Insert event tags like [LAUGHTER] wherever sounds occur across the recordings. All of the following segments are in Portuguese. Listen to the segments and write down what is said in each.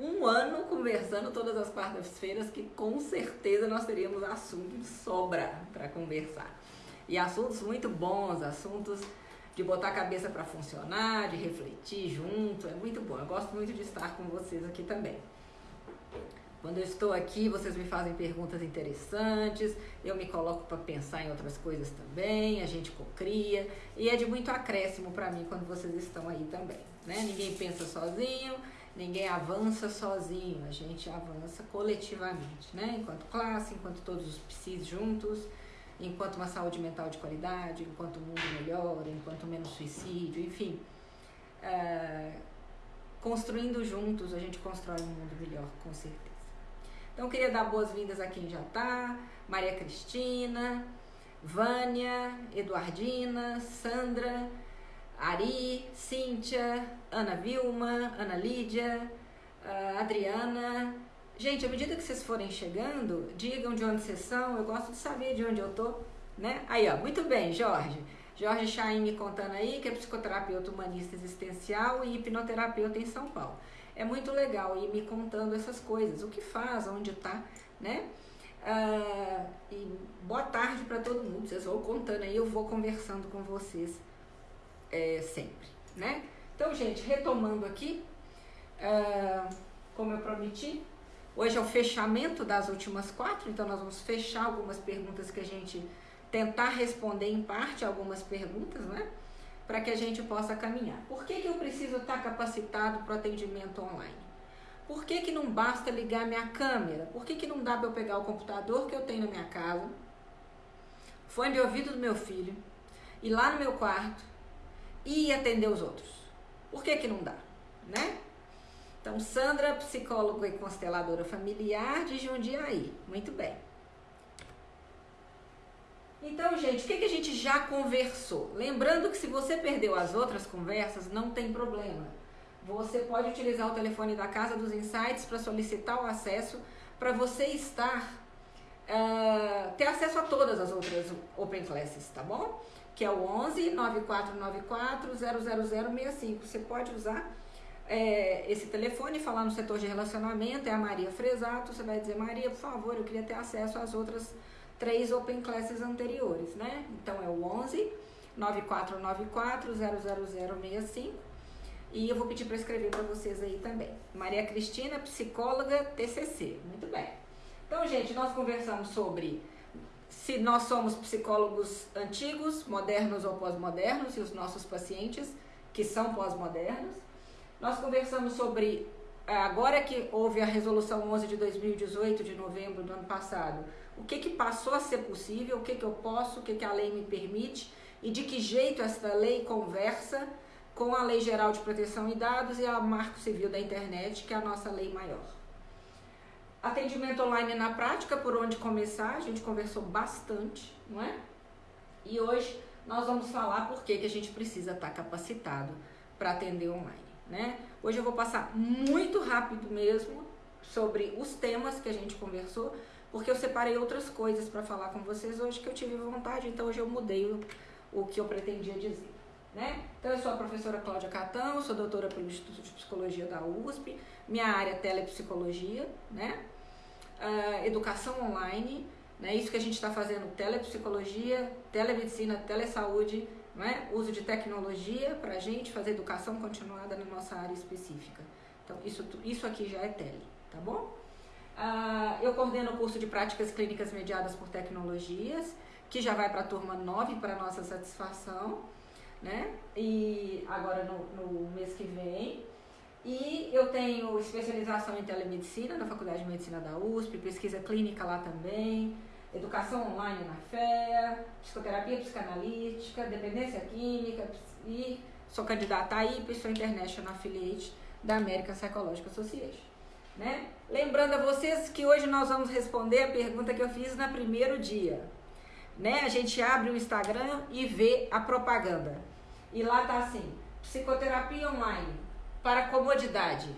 um ano conversando todas as quartas-feiras, que com certeza nós teríamos assunto de sobra para conversar. E assuntos muito bons, assuntos de botar a cabeça para funcionar, de refletir junto, é muito bom. Eu gosto muito de estar com vocês aqui também. Quando eu estou aqui, vocês me fazem perguntas interessantes, eu me coloco para pensar em outras coisas também, a gente cocria, e é de muito acréscimo para mim quando vocês estão aí também. Né? Ninguém pensa sozinho, ninguém avança sozinho, a gente avança coletivamente, né? enquanto classe, enquanto todos os psis juntos, enquanto uma saúde mental de qualidade, enquanto o mundo melhora, enquanto menos suicídio, enfim. É, construindo juntos, a gente constrói um mundo melhor, com certeza. Então, queria dar boas-vindas a quem já está, Maria Cristina, Vânia, Eduardina, Sandra, Ari, Cíntia, Ana Vilma, Ana Lídia, uh, Adriana. Gente, à medida que vocês forem chegando, digam de onde vocês são, eu gosto de saber de onde eu tô, né? Aí, ó, muito bem, Jorge. Jorge Chaim me contando aí que é psicoterapeuta humanista existencial e hipnoterapeuta em São Paulo. É muito legal ir me contando essas coisas, o que faz, onde tá, né? Uh, e boa tarde para todo mundo. Vocês vão contando aí, eu vou conversando com vocês é, sempre, né? Então, gente, retomando aqui, uh, como eu prometi, hoje é o fechamento das últimas quatro, então nós vamos fechar algumas perguntas que a gente tentar responder em parte algumas perguntas, né? Para que a gente possa caminhar. Por que, que eu preciso estar capacitado para o atendimento online? Por que, que não basta ligar minha câmera? Por que, que não dá para eu pegar o computador que eu tenho na minha casa, fone de ouvido do meu filho, ir lá no meu quarto e atender os outros? Por que, que não dá? Né? Então, Sandra, psicóloga e consteladora familiar de Jundiaí. Muito bem. Então, gente, o que, que a gente já conversou? Lembrando que se você perdeu as outras conversas, não tem problema. Você pode utilizar o telefone da Casa dos Insights para solicitar o acesso para você estar uh, ter acesso a todas as outras Open Classes, tá bom? Que é o 11 9494 00065. Você pode usar é, esse telefone, falar no setor de relacionamento, é a Maria Fresato. Você vai dizer, Maria, por favor, eu queria ter acesso às outras três Open Classes anteriores, né? Então é o 11 9494 00065 e eu vou pedir para escrever para vocês aí também. Maria Cristina, psicóloga TCC. Muito bem. Então, gente, nós conversamos sobre se nós somos psicólogos antigos, modernos ou pós-modernos e os nossos pacientes que são pós-modernos. Nós conversamos sobre é, agora que houve a resolução 11 de 2018 de novembro do ano passado, o que, que passou a ser possível, o que, que eu posso, o que, que a lei me permite e de que jeito essa lei conversa com a Lei Geral de Proteção de Dados e a Marco Civil da Internet, que é a nossa lei maior. Atendimento online na prática, por onde começar, a gente conversou bastante, não é? E hoje nós vamos falar por que, que a gente precisa estar capacitado para atender online, né? Hoje eu vou passar muito rápido mesmo sobre os temas que a gente conversou, porque eu separei outras coisas para falar com vocês hoje que eu tive vontade, então hoje eu mudei o, o que eu pretendia dizer. Né? Então, eu sou a professora Cláudia Catão, sou doutora pelo Instituto de Psicologia da USP, minha área é telepsicologia, né? Uh, educação online, né? isso que a gente está fazendo, telepsicologia, telemedicina, telesaúde, né? uso de tecnologia para a gente fazer educação continuada na nossa área específica. Então, isso, isso aqui já é tele, tá bom? Uh, eu coordeno o curso de práticas clínicas mediadas por tecnologias, que já vai para a turma 9, para nossa satisfação, né? E agora no, no mês que vem. E eu tenho especialização em telemedicina na Faculdade de Medicina da USP, pesquisa clínica lá também, educação online na FEA, psicoterapia psicanalítica, dependência química e sou candidata a IP, sou International Affiliate da American Psychological Association. Né? Lembrando a vocês que hoje nós vamos responder a pergunta que eu fiz no primeiro dia. Né? A gente abre o Instagram e vê a propaganda. E lá tá assim: psicoterapia online para comodidade.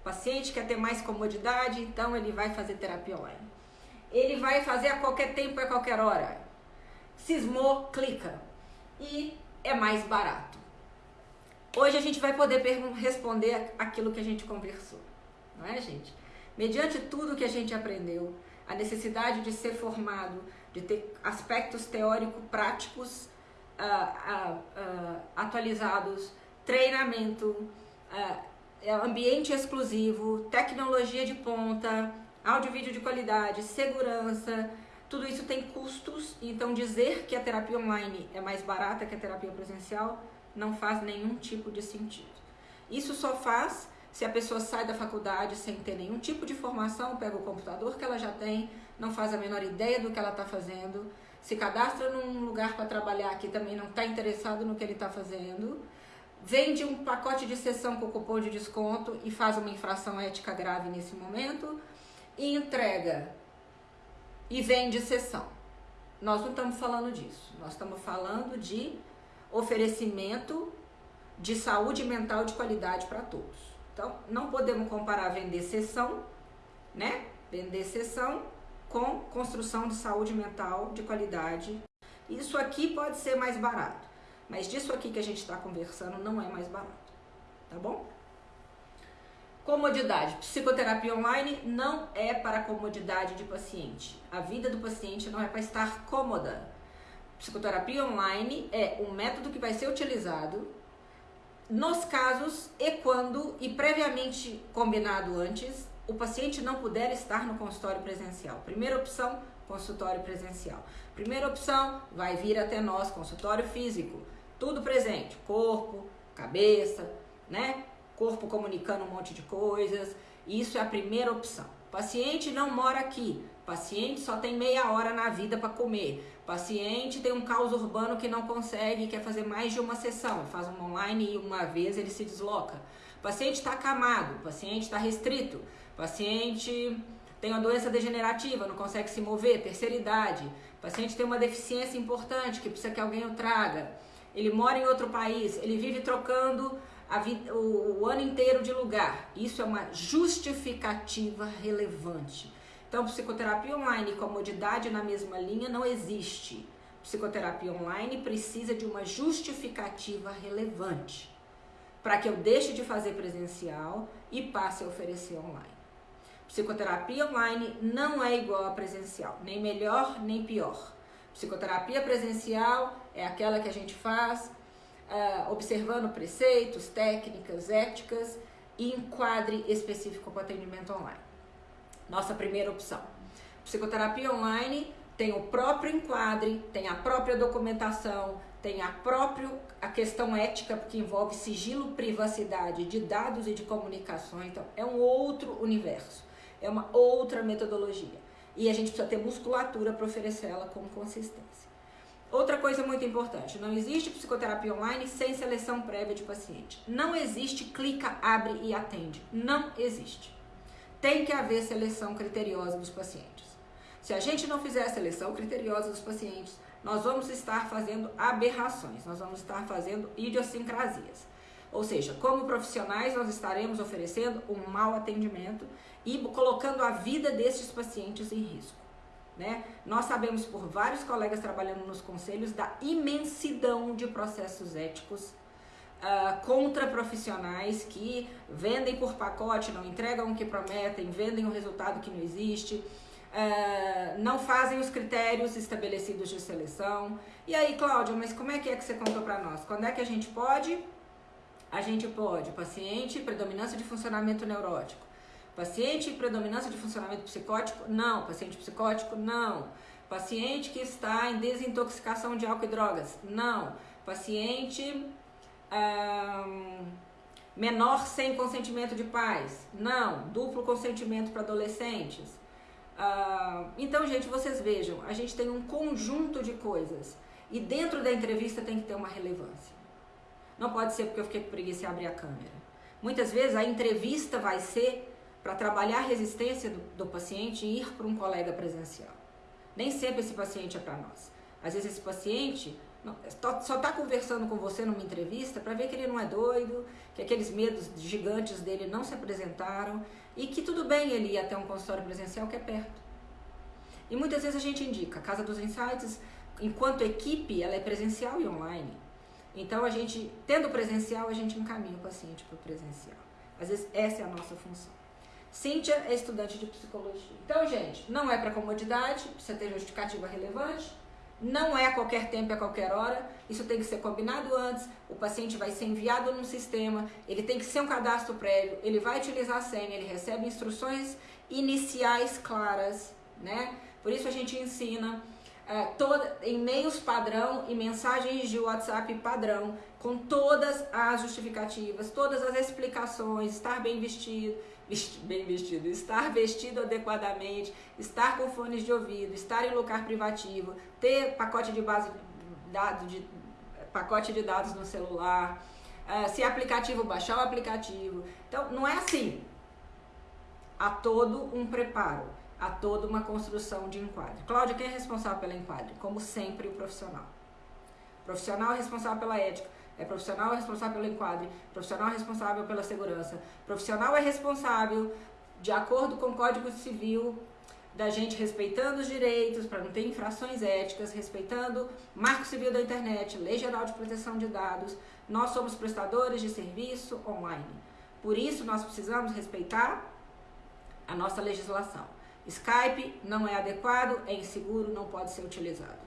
O paciente quer ter mais comodidade, então ele vai fazer terapia online. Ele vai fazer a qualquer tempo, a qualquer hora. Cismou, clica. E é mais barato. Hoje a gente vai poder responder aquilo que a gente conversou não é, gente? Mediante tudo que a gente aprendeu, a necessidade de ser formado, de ter aspectos teórico-práticos uh, uh, uh, atualizados, treinamento, ambiente exclusivo, tecnologia de ponta, áudio vídeo de qualidade, segurança, tudo isso tem custos, então dizer que a terapia online é mais barata que a terapia presencial não faz nenhum tipo de sentido. Isso só faz se a pessoa sai da faculdade sem ter nenhum tipo de formação, pega o computador que ela já tem, não faz a menor ideia do que ela está fazendo, se cadastra num lugar para trabalhar que também não está interessado no que ele está fazendo, vende um pacote de sessão com cupom de desconto e faz uma infração ética grave nesse momento e entrega e vende sessão. Nós não estamos falando disso. Nós estamos falando de oferecimento de saúde mental de qualidade para todos. Então, não podemos comparar vender sessão, né? Vender sessão com construção de saúde mental de qualidade. Isso aqui pode ser mais barato, mas disso aqui que a gente está conversando não é mais barato, tá bom? Comodidade. Psicoterapia online não é para comodidade de paciente. A vida do paciente não é para estar cômoda. Psicoterapia online é um método que vai ser utilizado nos casos e quando e previamente combinado antes o paciente não puder estar no consultório presencial. Primeira opção, consultório presencial. Primeira opção, vai vir até nós, consultório físico. Tudo presente, corpo, cabeça, né? corpo comunicando um monte de coisas. Isso é a primeira opção. Paciente não mora aqui. Paciente só tem meia hora na vida para comer. Paciente tem um caos urbano que não consegue, quer fazer mais de uma sessão. Faz uma online e uma vez ele se desloca. Paciente está acamado, paciente está restrito, paciente tem uma doença degenerativa, não consegue se mover, terceira idade, paciente tem uma deficiência importante que precisa que alguém o traga. Ele mora em outro país, ele vive trocando vida, o, o ano inteiro de lugar. Isso é uma justificativa relevante. Então, psicoterapia online e comodidade na mesma linha não existe. Psicoterapia online precisa de uma justificativa relevante para que eu deixe de fazer presencial e passe a oferecer online. Psicoterapia online não é igual a presencial, nem melhor nem pior. Psicoterapia presencial é aquela que a gente faz uh, observando preceitos, técnicas, éticas e enquadre específico para atendimento online. Nossa primeira opção. Psicoterapia online tem o próprio enquadre, tem a própria documentação, tem a própria a questão ética, porque envolve sigilo, privacidade de dados e de comunicações. Então, é um outro universo, é uma outra metodologia. E a gente precisa ter musculatura para oferecer ela com consistência. Outra coisa muito importante, não existe psicoterapia online sem seleção prévia de paciente. Não existe clica, abre e atende. Não existe. Tem que haver seleção criteriosa dos pacientes. Se a gente não fizer a seleção criteriosa dos pacientes, nós vamos estar fazendo aberrações, nós vamos estar fazendo idiosincrasias. Ou seja, como profissionais, nós estaremos oferecendo um mau atendimento e colocando a vida desses pacientes em risco. Né? Nós sabemos por vários colegas trabalhando nos conselhos da imensidão de processos éticos uh, contra profissionais que vendem por pacote, não entregam o que prometem, vendem um resultado que não existe, uh, não fazem os critérios estabelecidos de seleção. E aí, Cláudia, mas como é que é que você contou para nós? Quando é que a gente pode? A gente pode, paciente, predominância de funcionamento neurótico Paciente em predominância de funcionamento psicótico? Não. Paciente psicótico? Não. Paciente que está em desintoxicação de álcool e drogas? Não. Paciente menor sem consentimento de pais? Não. Duplo consentimento para adolescentes? então, gente, vocês vejam, a gente tem um conjunto de coisas e dentro da entrevista tem que ter uma relevância. Não pode ser porque eu fiquei com preguiça e abrir a câmera. Muitas vezes a entrevista vai ser para trabalhar a resistência do, do paciente e ir para um colega presencial. Nem sempre esse paciente é para nós. Às vezes esse paciente não, só está conversando com você numa entrevista para ver que ele não é doido, que aqueles medos gigantes dele não se apresentaram e que tudo bem ele ir até um consultório presencial que é perto. E muitas vezes a gente indica, a Casa dos Insights, enquanto equipe, ela é presencial e online. Então a gente, tendo presencial, a gente encaminha o paciente para o presencial. Às vezes essa é a nossa função. Cíntia é estudante de psicologia. Então, gente, não é para comodidade, precisa ter justificativa relevante, não é a qualquer tempo, a qualquer hora. Isso tem que ser combinado antes. O paciente vai ser enviado num sistema, ele tem que ser um cadastro prévio, ele vai utilizar a senha, ele recebe instruções iniciais claras, né? Por isso a gente ensina é, toda, e-mails padrão e mensagens de WhatsApp padrão, com todas as justificativas, todas as explicações, estar bem vestido, bem vestido, estar vestido adequadamente, estar com fones de ouvido, estar em lugar privativo, ter pacote de base dado de pacote de dados no celular, uh, se aplicativo baixar o aplicativo. Então não é assim. Há todo um preparo, há toda uma construção de enquadre. Cláudia, quem é responsável pela enquadre? Como sempre o profissional. O profissional é responsável pela ética é profissional responsável pelo enquadre, profissional responsável pela segurança, profissional é responsável, de acordo com o Código Civil, da gente respeitando os direitos, para não ter infrações éticas, respeitando Marco Civil da Internet, Lei Geral de Proteção de Dados. Nós somos prestadores de serviço online. Por isso, nós precisamos respeitar a nossa legislação. Skype não é adequado, é inseguro, não pode ser utilizado.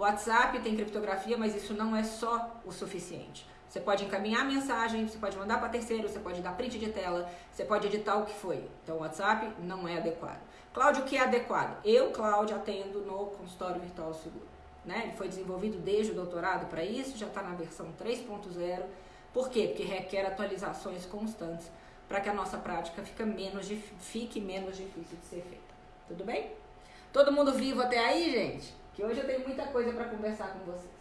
O WhatsApp tem criptografia, mas isso não é só o suficiente. Você pode encaminhar mensagem, você pode mandar para terceiro, você pode dar print de tela, você pode editar o que foi. Então o WhatsApp não é adequado. Cláudio, o que é adequado? Eu, Cláudio, atendo no consultório virtual seguro. Né? Ele foi desenvolvido desde o doutorado para isso, já está na versão 3.0. Por quê? Porque requer atualizações constantes para que a nossa prática menos, fique menos difícil de ser feita. Tudo bem? Todo mundo vivo até aí, gente? Que hoje eu tenho muita coisa para conversar com vocês.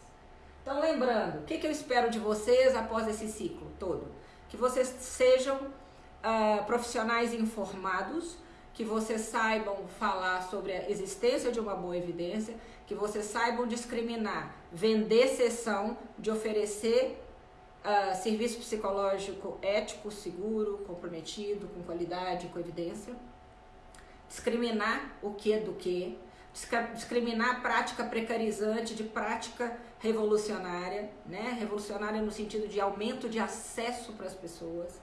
Então, lembrando, o que, que, eu espero de vocês após esse ciclo todo? Que vocês sejam uh, profissionais informados, que vocês saibam falar sobre a existência de uma boa evidência, que vocês saibam discriminar, vender sessão, de oferecer uh, serviço psicológico ético, seguro, comprometido, com qualidade, com evidência, discriminar o que do que, discriminar prática precarizante de prática revolucionária, né? Revolucionária no sentido de aumento de acesso para as pessoas,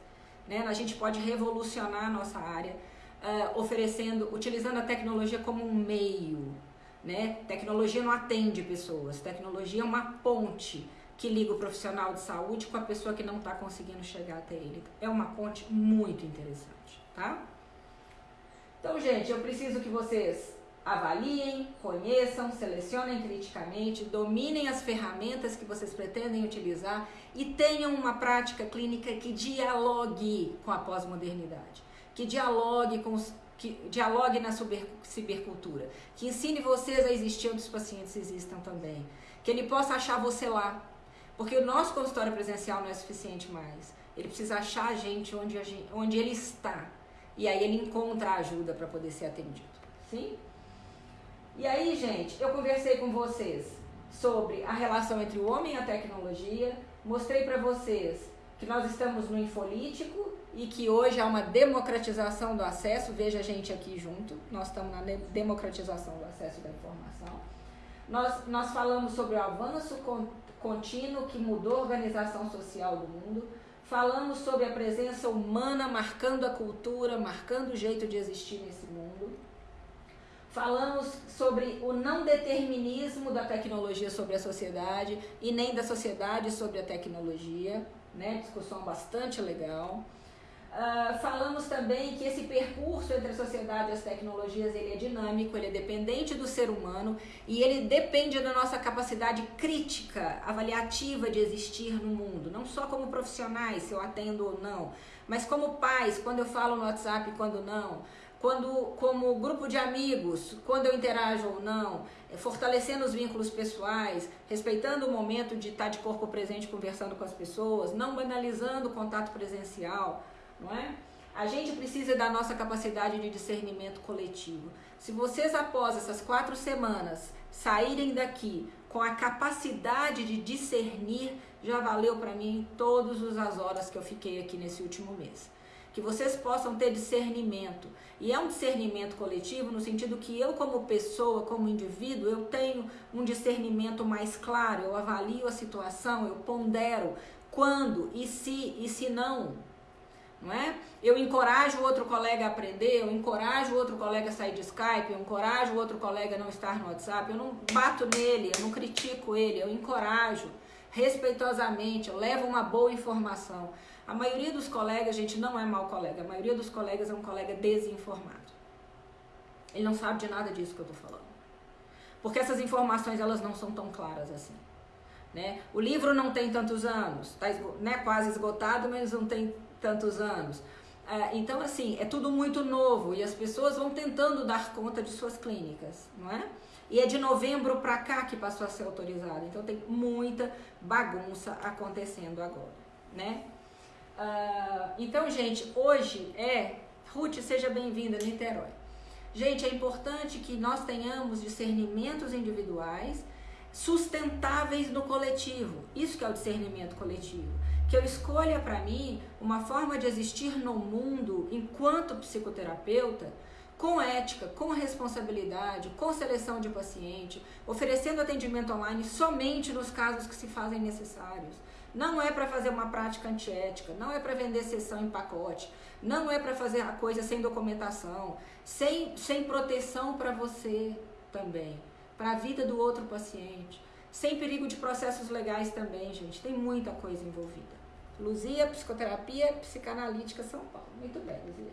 né? A gente pode revolucionar a nossa área uh, oferecendo, utilizando a tecnologia como um meio, né? Tecnologia não atende pessoas, tecnologia é uma ponte que liga o profissional de saúde com a pessoa que não está conseguindo chegar até ele. É uma ponte muito interessante, tá? Então, gente, eu preciso que vocês Avaliem, conheçam, selecionem criticamente, dominem as ferramentas que vocês pretendem utilizar e tenham uma prática clínica que dialogue com a pós-modernidade, que dialogue com os, que dialogue na cibercultura, que ensine vocês a existir onde os pacientes existam também, que ele possa achar você lá, porque o nosso consultório presencial não é suficiente mais. Ele precisa achar a gente onde, a gente, onde ele está. E aí ele encontra a ajuda para poder ser atendido. Sim? E aí, gente, eu conversei com vocês sobre a relação entre o homem e a tecnologia, mostrei para vocês que nós estamos no infolítico e que hoje há uma democratização do acesso, veja a gente aqui junto, nós estamos na democratização do acesso da informação. Nós, nós falamos sobre o avanço contínuo que mudou a organização social do mundo, falamos sobre a presença humana marcando a cultura, marcando o jeito de existir nesse mundo. Falamos sobre o não determinismo da tecnologia sobre a sociedade e nem da sociedade sobre a tecnologia, né? Discussão bastante legal. Uh, falamos também que esse percurso entre a sociedade e as tecnologias ele é dinâmico, ele é dependente do ser humano e ele depende da nossa capacidade crítica, avaliativa de existir no mundo, não só como profissionais, se eu atendo ou não, mas como pais, quando eu falo no WhatsApp e quando não, quando como grupo de amigos, quando eu interajo ou não, é, fortalecendo os vínculos pessoais, respeitando o momento de estar de corpo presente conversando com as pessoas, não banalizando o contato presencial, não é? A gente precisa da nossa capacidade de discernimento coletivo. Se vocês após essas quatro semanas saírem daqui com a capacidade de discernir, já valeu para mim todas as horas que eu fiquei aqui nesse último mês que vocês possam ter discernimento. E é um discernimento coletivo no sentido que eu, como pessoa, como indivíduo, eu tenho um discernimento mais claro, eu avalio a situação, eu pondero quando e se e se não. não é? Eu encorajo outro colega a aprender, eu encorajo outro colega a sair de Skype, eu encorajo outro colega a não estar no WhatsApp, eu não bato nele, eu não critico ele, eu encorajo respeitosamente, eu levo uma boa informação. A maioria dos colegas, gente, não é mau colega, a maioria dos colegas é um colega desinformado. Ele não sabe de nada disso que eu estou falando. Porque essas informações, elas não são tão claras assim. Né? O livro não tem tantos anos, está né, quase esgotado, mas não tem tantos anos. É, então, assim, é tudo muito novo e as pessoas vão tentando dar conta de suas clínicas, não é? E é de novembro para cá que passou a ser autorizado. Então, tem muita bagunça acontecendo agora, né? Uh, então, gente, hoje é... Ruth, seja bem-vinda, Niterói. Gente, é importante que nós tenhamos discernimentos individuais sustentáveis no coletivo. Isso que é o discernimento coletivo que eu escolha para mim uma forma de existir no mundo enquanto psicoterapeuta com ética, com responsabilidade, com seleção de paciente, oferecendo atendimento online somente nos casos que se fazem necessários. Não é para fazer uma prática antiética, não é para vender sessão em pacote, não é para fazer a coisa sem documentação, sem, sem proteção para você também, para a vida do outro paciente, sem perigo de processos legais também, gente. Tem muita coisa envolvida. Luzia, Psicoterapia Psicanalítica São Paulo. Muito bem, Luzia.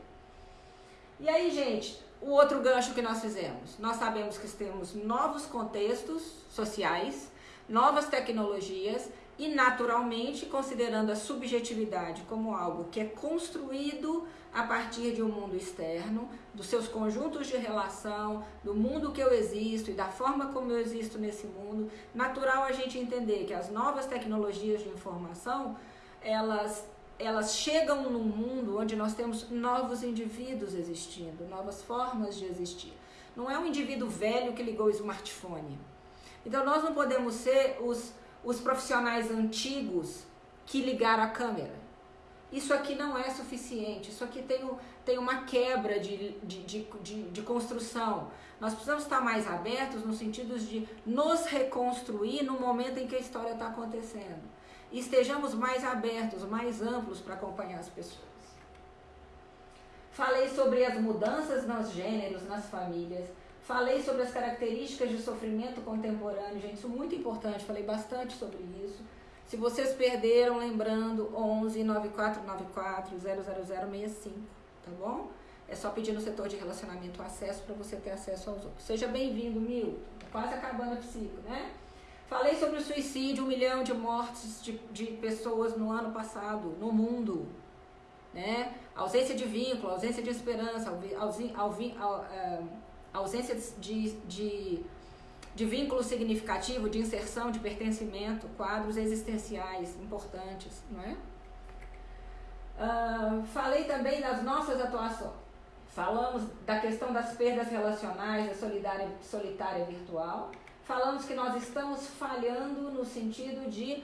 E aí, gente, o outro gancho que nós fizemos. Nós sabemos que temos novos contextos sociais, novas tecnologias e, naturalmente, considerando a subjetividade como algo que é construído a partir de um mundo externo, dos seus conjuntos de relação, do mundo que eu existo e da forma como eu existo nesse mundo, natural a gente entender que as novas tecnologias de informação elas, elas chegam num mundo onde nós temos novos indivíduos existindo, novas formas de existir. Não é um indivíduo velho que ligou o smartphone. Então nós não podemos ser os, os profissionais antigos que ligaram a câmera. Isso aqui não é suficiente, isso aqui tem, tem uma quebra de, de, de, de, de construção. Nós precisamos estar mais abertos no sentido de nos reconstruir no momento em que a história está acontecendo e estejamos mais abertos, mais amplos para acompanhar as pessoas. Falei sobre as mudanças nos gêneros, nas famílias. Falei sobre as características de sofrimento contemporâneo, gente, isso é muito importante, falei bastante sobre isso. Se vocês perderam, lembrando, 11 9494 00065, tá bom? É só pedir no setor de relacionamento acesso para você ter acesso aos outros. Seja bem-vindo, Mil. Tá quase acabando a psico, né? Falei sobre o suicídio, um milhão de mortes de, de pessoas no ano passado, no mundo. Né? Ausência de vínculo, ausência de esperança, é, ausência de, de, de vínculo significativo, de inserção, de pertencimento, quadros existenciais importantes, não é? Uh, falei também das nossas atuações. Falamos da questão das perdas relacionais, da solidária, solitária virtual falamos que nós estamos falhando no sentido de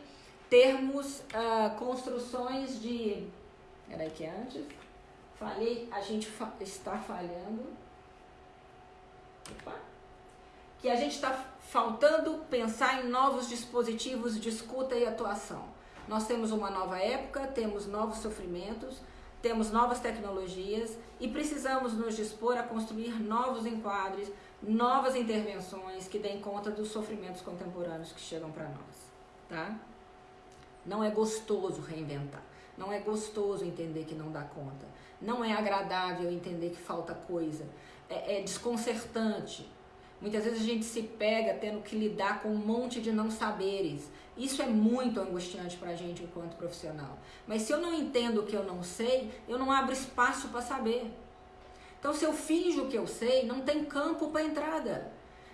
termos uh, construções de. Peraí, que antes. Falei, a gente fa está falhando. Opa. Que a gente está faltando pensar em novos dispositivos de escuta e atuação. Nós temos uma nova época, temos novos sofrimentos, temos novas tecnologias e precisamos nos dispor a construir novos enquadres novas intervenções que deem conta dos sofrimentos contemporâneos que chegam para nós, tá? Não é gostoso reinventar, não é gostoso entender que não dá conta, não é agradável entender que falta coisa, é, é desconcertante. Muitas vezes a gente se pega tendo que lidar com um monte de não saberes. Isso é muito angustiante para a gente enquanto profissional. Mas se eu não entendo o que eu não sei, eu não abro espaço para saber. Então, se eu finjo que eu sei, não tem campo para entrada.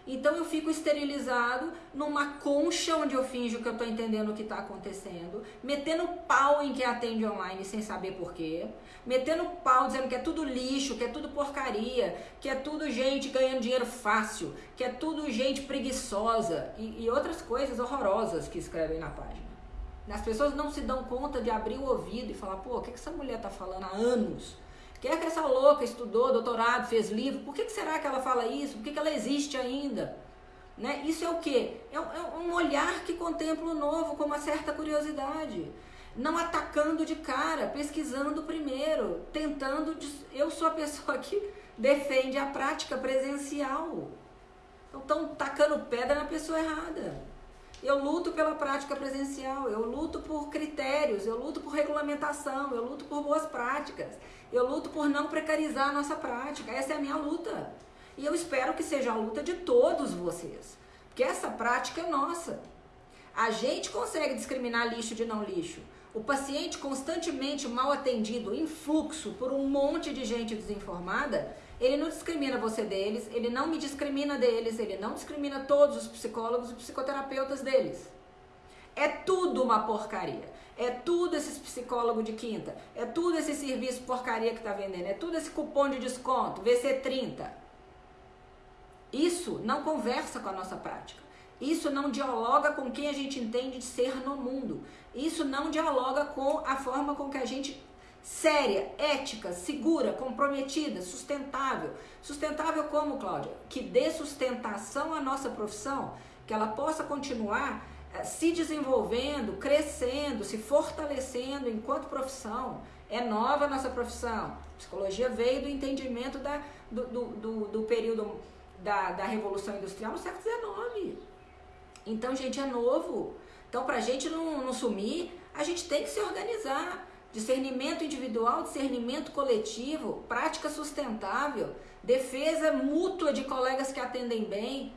Então, eu fico esterilizado numa concha onde eu finjo que eu estou entendendo o que está acontecendo, metendo pau em quem atende online sem saber porquê, metendo pau dizendo que é tudo lixo, que é tudo porcaria, que é tudo gente ganhando dinheiro fácil, que é tudo gente preguiçosa e, e outras coisas horrorosas que escrevem na página. As pessoas não se dão conta de abrir o ouvido e falar: pô, o que, que essa mulher está falando há anos? Que é que essa louca estudou, doutorado, fez livro? Por que, que será que ela fala isso? Por que, que ela existe ainda? Né? Isso é o quê? É, é um olhar que contempla o novo com uma certa curiosidade. não atacando de cara, pesquisando primeiro, tentando. Eu sou a pessoa que defende a prática presencial. Então estão tacando pedra na pessoa errada. Eu luto pela prática presencial, eu luto por critérios, eu luto por regulamentação, eu luto por boas práticas, eu luto por não precarizar a nossa prática. Essa é a minha luta. E eu espero que seja a luta de todos vocês, porque essa prática é nossa. A gente consegue discriminar lixo de não lixo. O paciente constantemente mal atendido, em fluxo por um monte de gente desinformada, ele não discrimina você deles, ele não me discrimina deles, ele não discrimina todos os psicólogos e psicoterapeutas deles. É tudo uma porcaria. É tudo esses psicólogos de quinta. É tudo esse serviço porcaria que está vendendo. É tudo esse cupom de desconto, VC30. Isso não conversa com a nossa prática. Isso não dialoga com quem a gente entende de ser no mundo. Isso não dialoga com a forma com que a gente séria, ética, segura, comprometida, sustentável. Sustentável como, Cláudia? Que dê sustentação à nossa profissão, que ela possa continuar eh, se desenvolvendo, crescendo, se fortalecendo enquanto profissão. É nova a nossa profissão. psicologia veio do entendimento da, do, do, do, do período da, da Revolução Industrial no século XIX. Então, gente, é novo. Então, para a gente não, não sumir, a gente tem que se organizar. Discernimento individual, discernimento coletivo, prática sustentável, defesa mútua de colegas que atendem bem,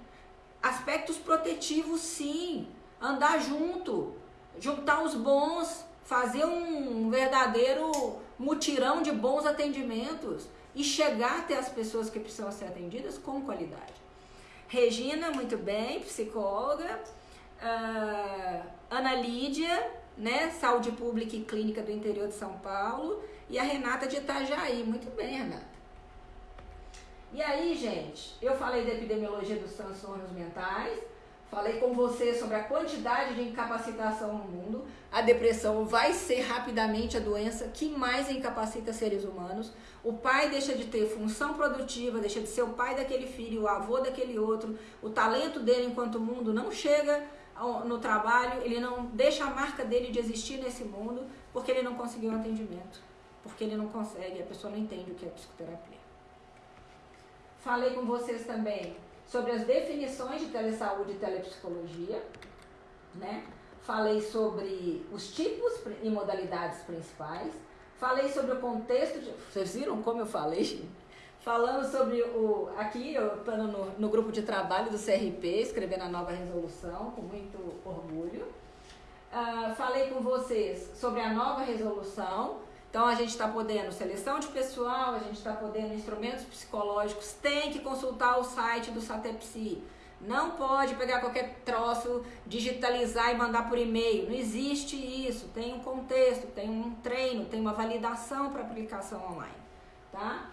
aspectos protetivos, sim, andar junto, juntar os bons, fazer um verdadeiro mutirão de bons atendimentos e chegar até as pessoas que precisam ser atendidas com qualidade. Regina, muito bem, psicóloga. Uh, Ana Lídia, né, saúde pública e clínica do interior de São Paulo. E a Renata de Itajaí. Muito bem, Renata. E aí, gente, eu falei da epidemiologia dos transtornos mentais. Falei com você sobre a quantidade de incapacitação no mundo. A depressão vai ser rapidamente a doença que mais incapacita seres humanos. O pai deixa de ter função produtiva, deixa de ser o pai daquele filho, o avô daquele outro. O talento dele enquanto mundo não chega no trabalho, ele não deixa a marca dele de existir nesse mundo porque ele não conseguiu atendimento. Porque ele não consegue, a pessoa não entende o que é psicoterapia. Falei com vocês também sobre as definições de telesaúde e telepsicologia, né? Falei sobre os tipos e modalidades principais. Falei sobre o contexto de. Vocês viram como eu falei? Falando sobre o. Aqui, eu estou no, no grupo de trabalho do CRP, escrevendo a nova resolução, com muito orgulho. Uh, falei com vocês sobre a nova resolução, então a gente está podendo seleção de pessoal, a gente está podendo instrumentos psicológicos, tem que consultar o site do Satepsi. Não pode pegar qualquer troço, digitalizar e mandar por e-mail. Não existe isso. Tem um contexto, tem um treino, tem uma validação para aplicação online, tá?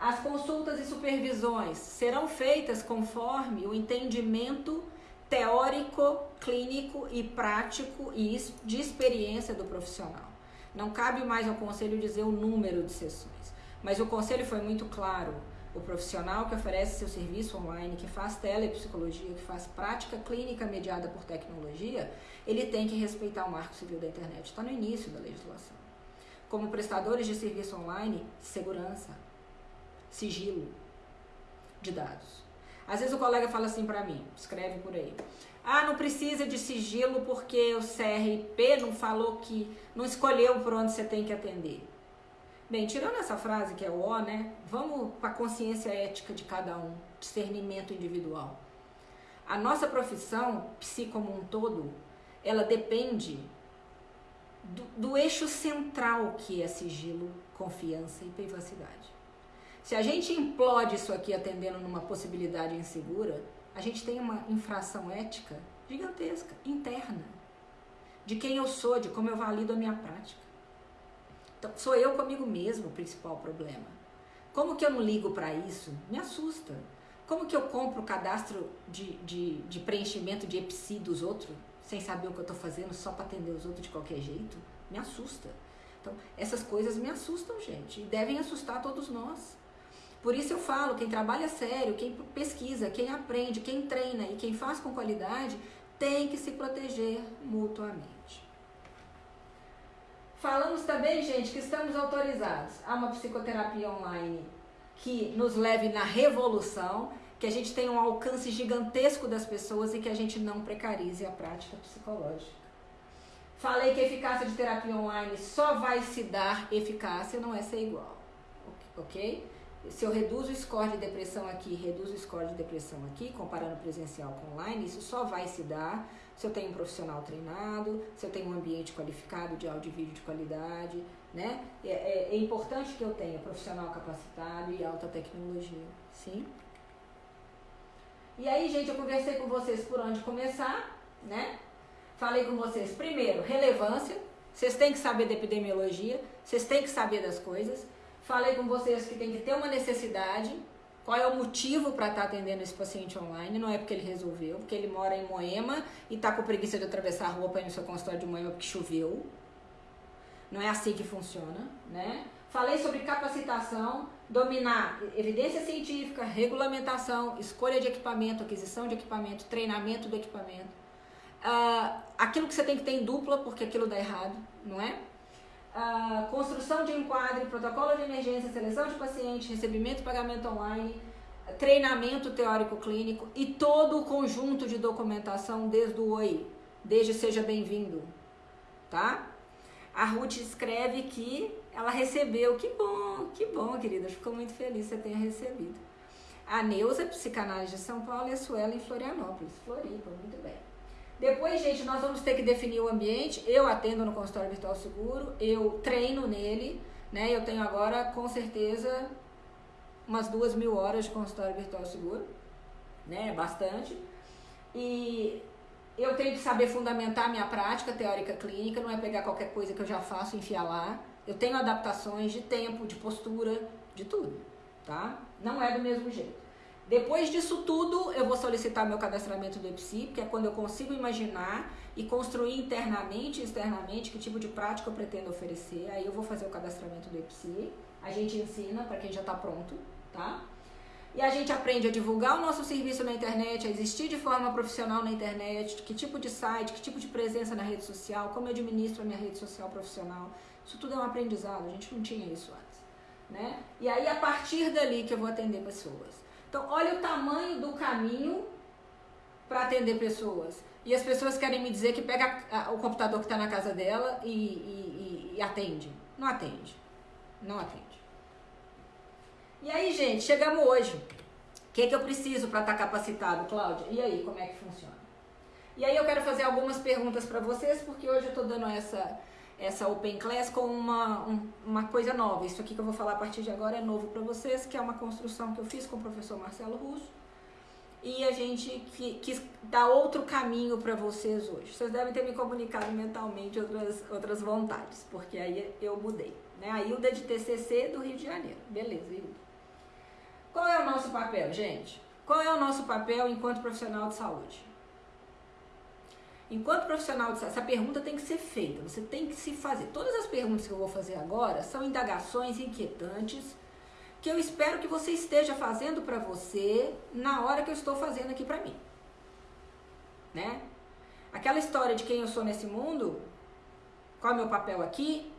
As consultas e supervisões serão feitas conforme o entendimento teórico, clínico e prático e de experiência do profissional. Não cabe mais ao conselho dizer o número de sessões, mas o conselho foi muito claro. O profissional que oferece seu serviço online, que faz telepsicologia, que faz prática clínica mediada por tecnologia, ele tem que respeitar o marco civil da internet. Está no início da legislação. Como prestadores de serviço online, segurança, sigilo de dados. Às vezes o colega fala assim para mim, escreve por aí. Ah, não precisa de sigilo porque o CRP não falou que não escolheu por onde você tem que atender. Bem, tirando essa frase que é o O, né? Vamos para a consciência ética de cada um, discernimento individual. A nossa profissão, psi como um todo, ela depende do, do eixo central que é sigilo, confiança e privacidade. Se a gente implode isso aqui atendendo numa possibilidade insegura, a gente tem uma infração ética gigantesca, interna, de quem eu sou, de como eu valido a minha prática. Então, sou eu comigo mesmo o principal problema. Como que eu não ligo para isso? Me assusta. Como que eu compro o cadastro de, de, de preenchimento de EPSI dos outros, sem saber o que eu estou fazendo, só para atender os outros de qualquer jeito? Me assusta. Então, essas coisas me assustam, gente, e devem assustar todos nós. Por isso eu falo, quem trabalha sério, quem pesquisa, quem aprende, quem treina e quem faz com qualidade, tem que se proteger mutuamente. Falamos também, gente, que estamos autorizados a uma psicoterapia online que nos leve na revolução, que a gente tenha um alcance gigantesco das pessoas e que a gente não precarize a prática psicológica. Falei que a eficácia de terapia online só vai se dar eficácia, não é ser igual. Ok? Se eu reduzo o score de depressão aqui, reduzo o score de depressão aqui, comparando presencial com online, isso só vai se dar se eu tenho um profissional treinado, se eu tenho um ambiente qualificado de áudio e vídeo de qualidade, né? É, é, é importante que eu tenha profissional capacitado e alta tecnologia, sim? E aí, gente, eu conversei com vocês por onde começar, né? Falei com vocês, primeiro, relevância. Vocês têm que saber da epidemiologia, vocês têm que saber das coisas. Falei com vocês que tem que ter uma necessidade. Qual é o motivo para estar tá atendendo esse paciente online? Não é porque ele resolveu, porque ele mora em Moema e está com preguiça de atravessar a rua para ir no seu consultório de Moema porque choveu. Não é assim que funciona, né? Falei sobre capacitação, dominar evidência científica, regulamentação, escolha de equipamento, aquisição de equipamento, treinamento do equipamento uh, aquilo que você tem que ter em dupla, porque aquilo dá errado, não é? Uh, construção de enquadre, protocolo de emergência, seleção de paciente, recebimento e pagamento online, treinamento teórico clínico e todo o conjunto de documentação desde o OI, desde seja bem-vindo, tá? A Ruth escreve que ela recebeu, que bom, que bom, querida, ficou muito feliz que você tenha recebido. A Neuza, psicanálise de São Paulo, e a Suela em Florianópolis, Floripa, muito bem. Depois, gente, nós vamos ter que definir o ambiente. Eu atendo no consultório virtual seguro, eu treino nele, né? Eu tenho agora, com certeza, umas duas mil horas de consultório virtual seguro, né? Bastante. E eu tenho que saber fundamentar minha prática teórica clínica, não é pegar qualquer coisa que eu já faço e enfiar lá. Eu tenho adaptações de tempo, de postura, de tudo, tá? Não é do mesmo jeito. Depois disso tudo, eu vou solicitar meu cadastramento do EPSI, que é quando eu consigo imaginar e construir internamente e externamente que tipo de prática eu pretendo oferecer. Aí eu vou fazer o cadastramento do EPSI. A gente ensina para quem já está pronto, tá? E a gente aprende a divulgar o nosso serviço na internet, a existir de forma profissional na internet, que tipo de site, que tipo de presença na rede social, como eu administro a minha rede social profissional. Isso tudo é um aprendizado, a gente não tinha isso antes. Né? E aí, a partir dali que eu vou atender pessoas. Então, olha o tamanho do caminho para atender pessoas. E as pessoas querem me dizer que pega o computador que está na casa dela e, e, e, atende. Não atende. Não atende. E aí, gente, chegamos hoje. O que, que eu preciso para estar tá capacitado, Cláudia? E aí, como é que funciona? E aí eu quero fazer algumas perguntas para vocês, porque hoje eu estou dando essa essa Open Class com uma, um, uma coisa nova. Isso aqui que eu vou falar a partir de agora é novo para vocês, que é uma construção que eu fiz com o professor Marcelo Russo. E a gente quis dar outro caminho para vocês hoje. Vocês devem ter me comunicado mentalmente outras, outras vontades, porque aí eu mudei. Né? A Hilda de TCC do Rio de Janeiro. Beleza, Hilda. Qual é o nosso papel, gente? Qual é o nosso papel enquanto profissional de saúde? Enquanto profissional de essa pergunta tem que ser feita, você tem que se fazer. Todas as perguntas que eu vou fazer agora são indagações inquietantes que eu espero que você esteja fazendo para você na hora que eu estou fazendo aqui para mim. Né? Aquela história de quem eu sou nesse mundo, qual é o meu papel aqui,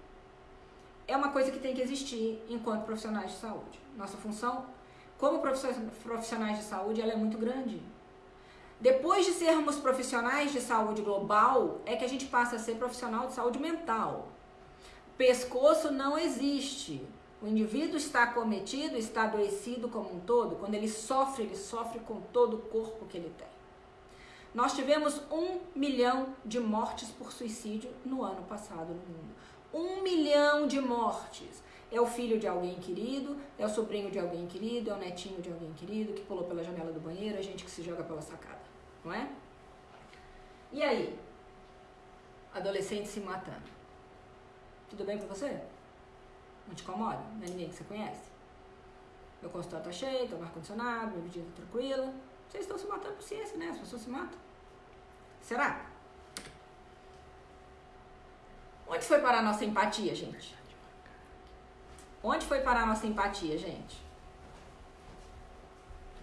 é uma coisa que tem que existir enquanto profissionais de saúde. Nossa função como profissionais de saúde, ela é muito grande. Depois de sermos profissionais de saúde global, é que a gente passa a ser profissional de saúde mental. Pescoço não existe. O indivíduo está cometido, está adoecido como um todo. Quando ele sofre, ele sofre com todo o corpo que ele tem. Nós tivemos um milhão de mortes por suicídio no ano passado no mundo. Um milhão de mortes. É o filho de alguém querido, é o sobrinho de alguém querido, é o netinho de alguém querido que pulou pela janela do banheiro, a gente que se joga pela sacada não é? E aí? Adolescente se matando. Tudo bem com você? Não te incomoda? Não é ninguém que você conhece? Meu consultório tá cheio, tô no ar-condicionado, minha vida tá tranquila. Vocês estão se matando por ciência, né? As pessoas se matam. Será? Onde foi parar a nossa empatia, gente? Onde foi parar a nossa empatia, gente?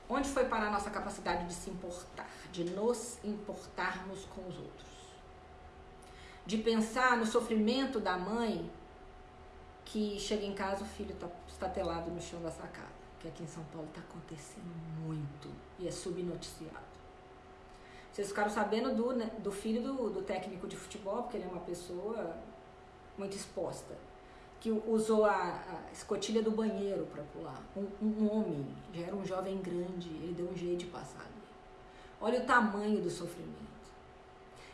Onde foi parar a nossa capacidade de se importar? De nos importarmos com os outros. de pensar no sofrimento da mãe que chega em casa o filho está estatelado no chão da sacada, que aqui em São Paulo está acontecendo muito e é subnoticiado. Vocês ficaram sabendo do, né, do filho do, do técnico de futebol, porque ele é uma pessoa muito exposta, que usou a, a escotilha do banheiro para pular. Um, um, homem, já era um jovem grande, ele deu um jeito de passar. Olha o tamanho do sofrimento.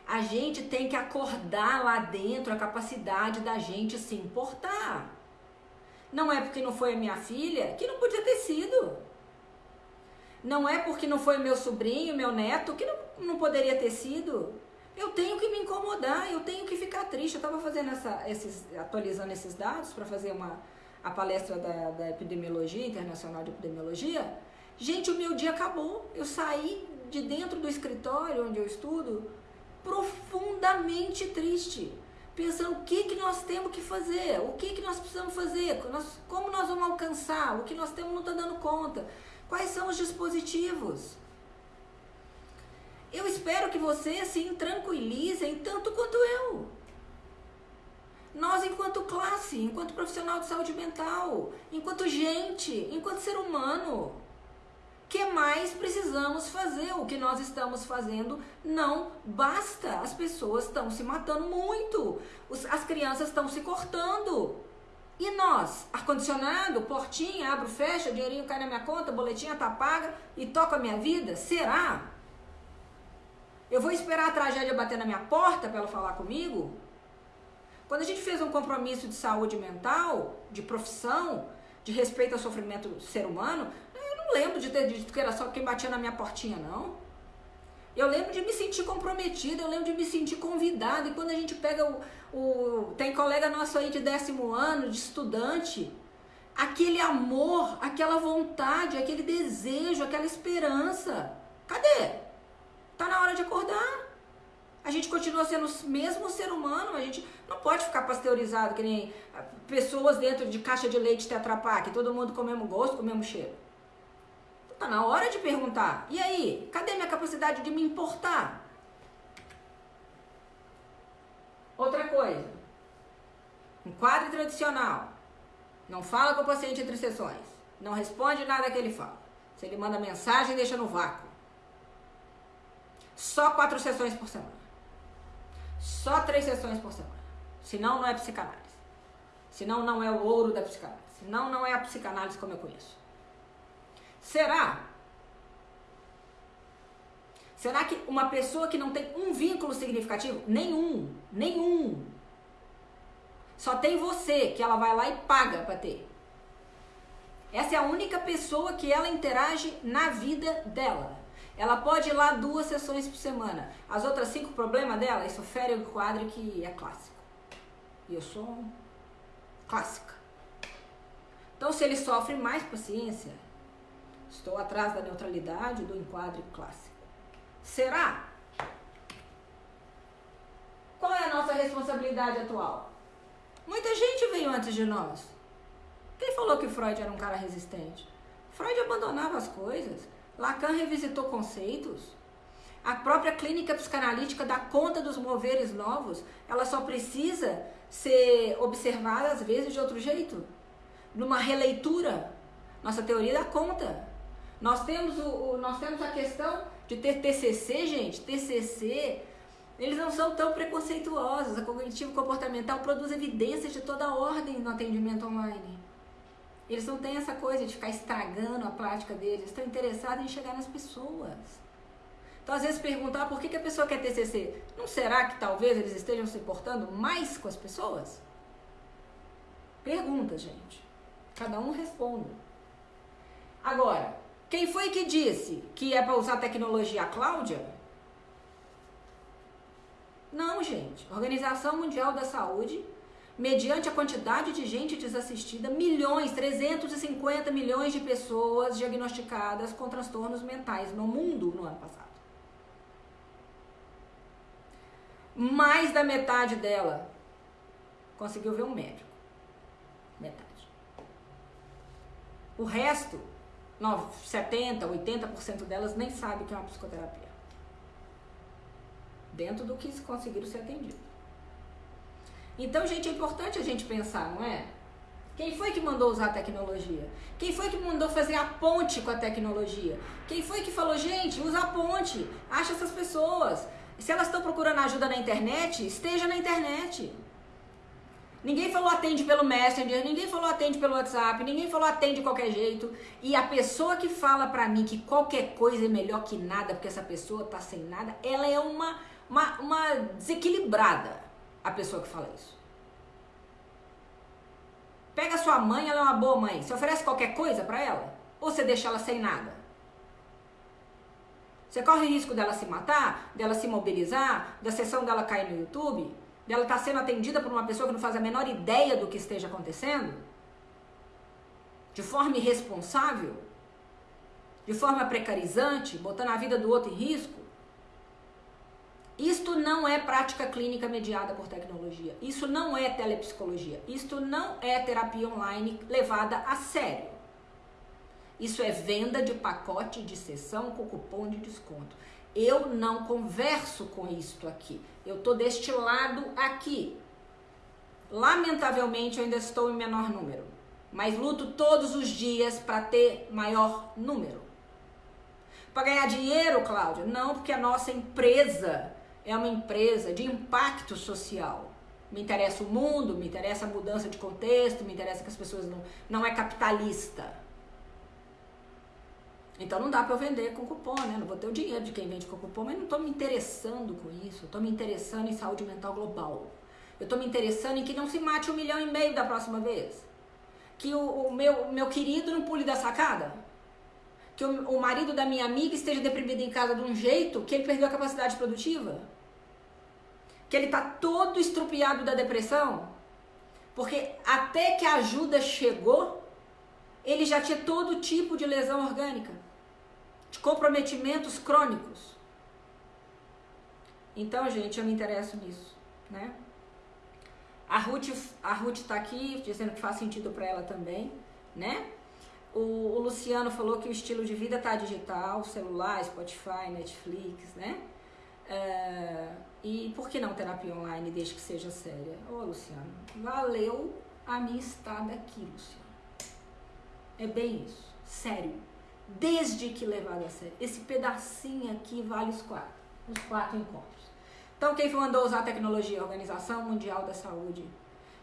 A gente tem que acordar lá dentro a capacidade da gente se importar. Não é porque não foi a minha filha que não podia ter sido. Não é porque não foi meu sobrinho, meu neto, que não, não poderia ter sido. Eu tenho que me incomodar, eu tenho que ficar triste. Eu estava fazendo essa, esses, atualizando esses dados para fazer uma, a palestra da, da epidemiologia, internacional de epidemiologia. Gente, o meu dia acabou. Eu saí de dentro do escritório onde eu estudo profundamente triste, pensando o que, que nós temos que fazer, o que, que nós precisamos fazer, como nós vamos alcançar, o que nós temos não está dando conta, quais são os dispositivos. Eu espero que você assim tranquilizem tanto quanto eu. Nós, enquanto classe, enquanto profissional de saúde mental, enquanto gente, enquanto ser humano, que mais precisamos fazer? O que nós estamos fazendo não basta. As pessoas estão se matando muito, as crianças estão se cortando. E nós, ar-condicionado, portinha, abro, fecha, dinheirinho cai na minha conta, boletinha tá paga e toca a minha vida? Será? Eu vou esperar a tragédia bater na minha porta para ela falar comigo? Quando a gente fez um compromisso de saúde mental, de profissão, de respeito ao sofrimento do ser humano, não lembro de ter dito que era só quem batia na minha portinha, não. Eu lembro de me sentir comprometida, eu lembro de me sentir convidada. E quando a gente pega o. o tem colega nosso aí de décimo ano, de estudante, aquele amor, aquela vontade, aquele desejo, aquela esperança. Cadê? Tá na hora de acordar. A gente continua sendo o mesmo ser humano, a gente não pode ficar pasteurizado que nem ah, pessoas dentro de caixa de leite Tetra Pak, todo mundo com o mesmo gosto, com o mesmo cheiro. Tá na hora de perguntar. E aí, cadê minha capacidade de me importar? Outra coisa. Um quadro tradicional. Não fala com o paciente entre sessões. Não responde nada que ele fala. Se ele manda mensagem, deixa no vácuo. Só quatro sessões por semana. Só três sessões por semana. Senão não é psicanálise. Senão não é o ouro da psicanálise. Senão não é a psicanálise como eu conheço. Será? Será que uma pessoa que não tem um vínculo significativo, nenhum, nenhum, só tem você que ela vai lá e paga para ter. Essa é a única pessoa que ela interage na vida dela. Ela pode ir lá duas sessões por semana. As outras cinco problemas dela, isso fere o quadro que é clássico. E eu sou clássica. Então, se ele sofre mais paciência, estou atrás da neutralidade do enquadre clássico. Será? Qual é a nossa responsabilidade atual? Muita gente veio antes de nós. Quem falou que Freud era um cara resistente? Freud abandonava as coisas. Lacan revisitou conceitos. A própria clínica psicanalítica dá conta dos moveres novos. Ela só precisa ser observada às vezes de outro jeito. Numa releitura. Nossa teoria dá conta. Nós temos, o, o, nós temos a questão de ter TCC, gente. TCC, eles não são tão preconceituosos. A cognitivo comportamental produz evidências de toda ordem no atendimento online. Eles não têm essa coisa de ficar estragando a prática deles, eles estão interessados em chegar nas pessoas. Então, às vezes, perguntar por que, a pessoa quer TCC. Não será que talvez eles estejam se portando mais com as pessoas? Pergunta, gente. Cada um responde. Agora, quem foi que disse que é para usar tecnologia? A Cláudia? Não, gente. Organização Mundial da Saúde mediante a quantidade de gente desassistida, milhões, 350 milhões de pessoas diagnosticadas com transtornos mentais no mundo no ano passado. Mais da metade dela conseguiu ver um médico. Metade. O resto, 70, 80% delas nem sabe que é uma psicoterapia. Dentro do que conseguiram ser atendido. Então, gente, é importante a gente pensar, não é? Quem foi que mandou usar a tecnologia? Quem foi que mandou fazer a ponte com a tecnologia? Quem foi que falou, gente, usa a ponte, acha essas pessoas. Se elas estão procurando ajuda na internet, esteja na internet. Ninguém falou atende pelo Messenger, ninguém falou atende pelo WhatsApp, ninguém falou atende de qualquer jeito. E a pessoa que fala pra mim que qualquer coisa é melhor que nada, porque essa pessoa tá sem nada, ela é uma, uma, uma desequilibrada, a pessoa que fala isso. Pega sua mãe, ela é uma boa mãe. Você oferece qualquer coisa para ela? Ou você deixa ela sem nada? Você corre risco dela se matar, dela se mobilizar, da sessão dela cair no YouTube, dela estar tá sendo atendida por uma pessoa que não faz a menor ideia do que esteja acontecendo? De forma irresponsável? De forma precarizante, botando a vida do outro em risco? Isto não é prática clínica mediada por tecnologia. Isso não é telepsicologia. Isto não é terapia online levada a sério. Isso é venda de pacote de sessão com cupom de desconto. Eu não converso com isto aqui. Eu tô deste lado aqui. Lamentavelmente eu ainda estou em menor número, mas luto todos os dias para ter maior número. Para ganhar dinheiro, Cláudia? Não, porque a nossa empresa é uma empresa de impacto social. Me interessa o mundo, me interessa a mudança de contexto, me interessa que as pessoas não. Não é capitalista. Então não dá para eu vender com cupom, né? Não vou ter o dinheiro de quem vende com cupom, mas não estou me interessando com isso. Estou me interessando em saúde mental global. Eu estou me interessando em que não se mate um milhão e meio da próxima vez. Que o, o meu, meu querido não pule da sacada que o, o marido da minha amiga esteja deprimido em casa de um jeito que ele perdeu a capacidade produtiva? Que ele tá todo estrupiado da depressão? Porque até que a ajuda chegou, ele já tinha todo tipo de lesão orgânica, de comprometimentos crônicos. Então, gente, eu me interesso nisso, né? A Ruth, a Ruth tá aqui dizendo que faz sentido para ela também, né? O, o, Luciano falou que o estilo de vida tá digital, celular, Spotify, Netflix, né? É, e por que não terapia online desde que seja séria? Ô Luciano, valeu a minha estada aqui, Luciano. É bem isso, sério. Desde que levado a sério. Esse pedacinho aqui vale os quatro, os quatro encontros. Então quem mandou usar a tecnologia? Organização Mundial da Saúde,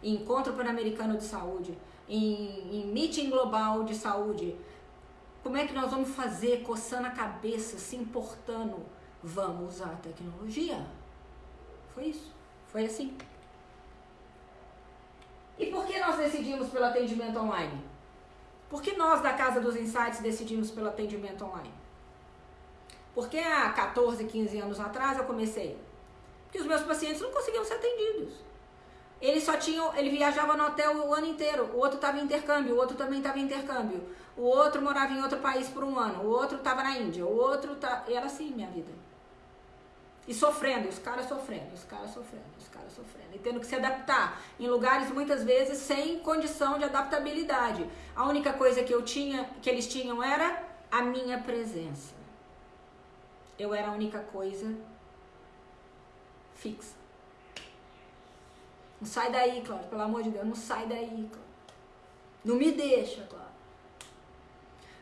Encontro Pan-Americano de Saúde, em, em meeting global de saúde. Como é que nós vamos fazer coçando a cabeça, se importando? Vamos usar a tecnologia. Foi isso. Foi assim. E por que nós decidimos pelo atendimento online? Por que nós da Casa dos Insights decidimos pelo atendimento online? Porque há 14, 15 anos atrás eu comecei. Porque os meus pacientes não conseguiam ser atendidos. Ele só tinha, ele viajava no hotel o ano inteiro, o outro estava em intercâmbio, o outro também estava em intercâmbio, o outro morava em outro país por um ano, o outro estava na Índia, o outro tá, era assim minha vida. E sofrendo, os caras sofrendo, os caras sofrendo, os caras sofrendo, e tendo que se adaptar em lugares muitas vezes sem condição de adaptabilidade. A única coisa que eu tinha, que eles tinham era a minha presença. Eu era a única coisa fixa. Não sai daí, Cláudio, pelo amor de Deus, não sai daí, Cláudio. Não me deixa, Cláudio.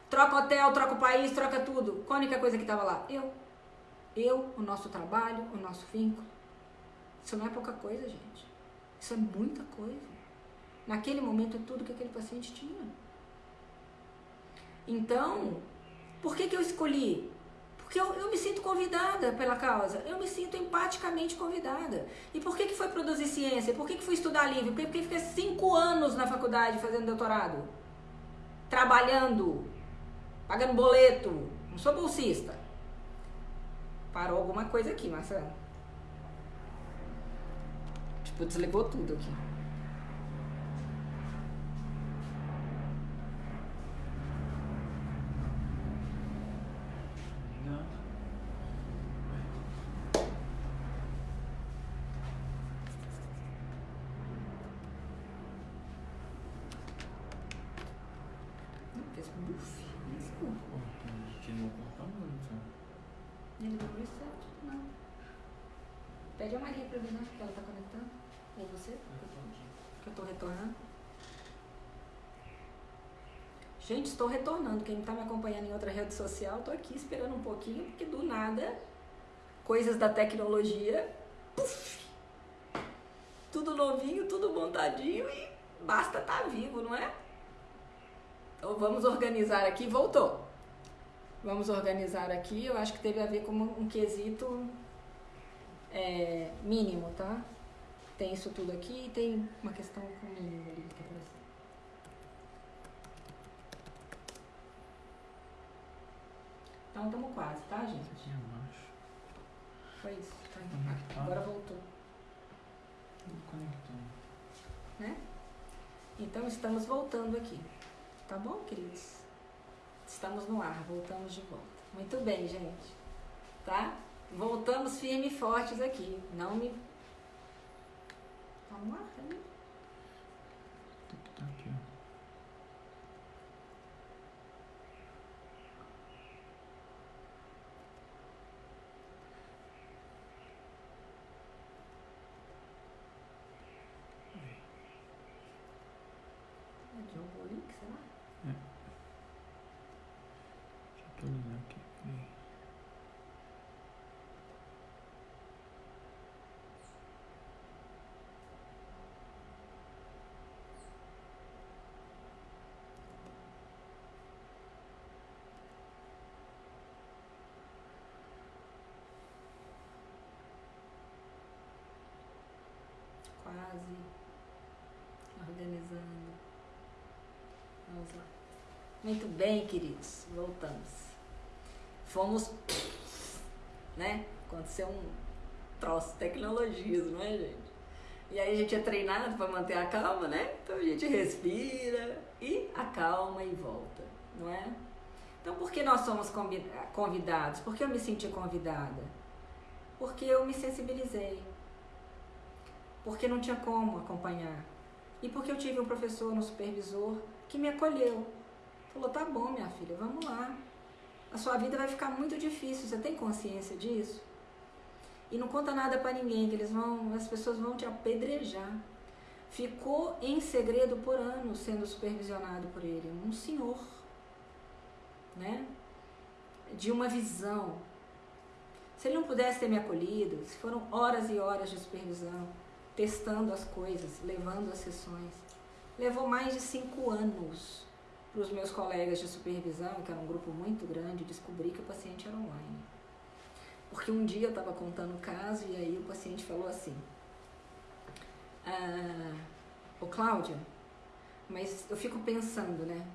Troca hotel, troca o país, troca tudo. Qual a única coisa que tava lá? Eu. Eu, o nosso trabalho, o nosso vínculo. Isso não é pouca coisa, gente. Isso é muita coisa. Naquele momento é tudo que aquele paciente tinha. Então, por que, que eu escolhi porque eu, eu me sinto convidada pela causa, eu me sinto empaticamente convidada. E por que, que foi produzir ciência? Por que, que fui estudar livre? Por que, que fiquei cinco anos na faculdade fazendo doutorado? Trabalhando, pagando boleto, não sou bolsista. Parou alguma coisa aqui, Marcelo. Tipo, desligou tudo aqui. Pede a Maria para ver, né? Que ela tá conectando. Ou você? Que eu tô retornando? Gente, estou retornando. Quem está me acompanhando em outra rede social, estou aqui esperando um pouquinho, porque do nada, coisas da tecnologia, puff, tudo novinho, tudo montadinho e basta estar tá vivo, não é? Então vamos organizar aqui. Voltou. Vamos organizar aqui. Eu acho que teve a ver com um quesito é, mínimo, tá? Tem isso tudo aqui e tem uma questão com mínimo ali que apareceu. Então estamos quase, tá, gente? Aqui embaixo. Foi isso. Tá. Conectado. Agora voltou. Conectou. Né? Então estamos voltando aqui. Tá bom, queridos? Estamos no ar, voltamos de volta. Muito bem, gente. Tá? Voltamos firmes e fortes aqui. Não me. Vamos lá, cadê? Tá aqui, ó. quase organizando. Vamos lá. Muito bem, queridos, voltamos. Fomos, né? Aconteceu um troço tecnologias, não é, gente? E aí a gente é treinado para manter a calma, né? Então a gente respira e acalma e volta, não é? Então por que nós somos convidados? Por que eu me senti convidada? Porque eu me sensibilizei porque não tinha como acompanhar. E porque eu tive um professor, um supervisor, que me acolheu. Falou: tá bom, minha filha, vamos lá. A sua vida vai ficar muito difícil, você tem consciência disso? E não conta nada para ninguém, que eles vão, as pessoas vão te apedrejar. Ficou em segredo por anos sendo supervisionado por ele, um senhor, né? De uma visão. Se ele não pudesse ter me acolhido, se foram horas e horas de supervisão, testando as coisas, levando as sessões. Levou mais de cinco anos para os meus colegas de supervisão, que era um grupo muito grande, descobrir que o paciente era online. Porque um dia eu estava contando o caso e aí o paciente falou assim: ah, Ô Cláudia, mas eu fico pensando, né?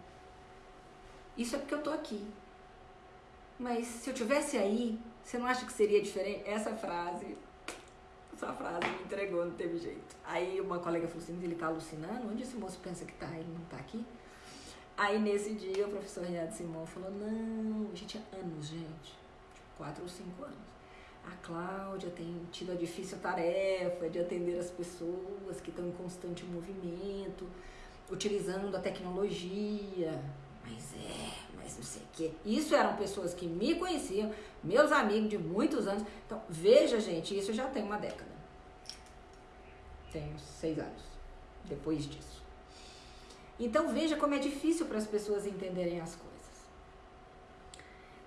Isso é porque eu tô aqui. Mas se eu tivesse aí, você não acha que seria diferente? Essa frase essa frase me entregou, não teve jeito. Aí uma colega falou assim, ele tá alucinando? Onde esse moço pensa que tá? Ele não tá aqui? Aí nesse dia o professor Renato Simão falou, não, a gente é anos, gente. Tipo, quatro ou cinco anos. A Cláudia tem tido a difícil tarefa de atender as pessoas que estão em constante movimento, utilizando a tecnologia. Mas é, mas não sei o quê. Isso eram pessoas que me conheciam, meus amigos de muitos anos. Então, veja, gente, isso já tem uma década tenho seis anos depois disso. Então veja como é difícil para as pessoas entenderem as coisas.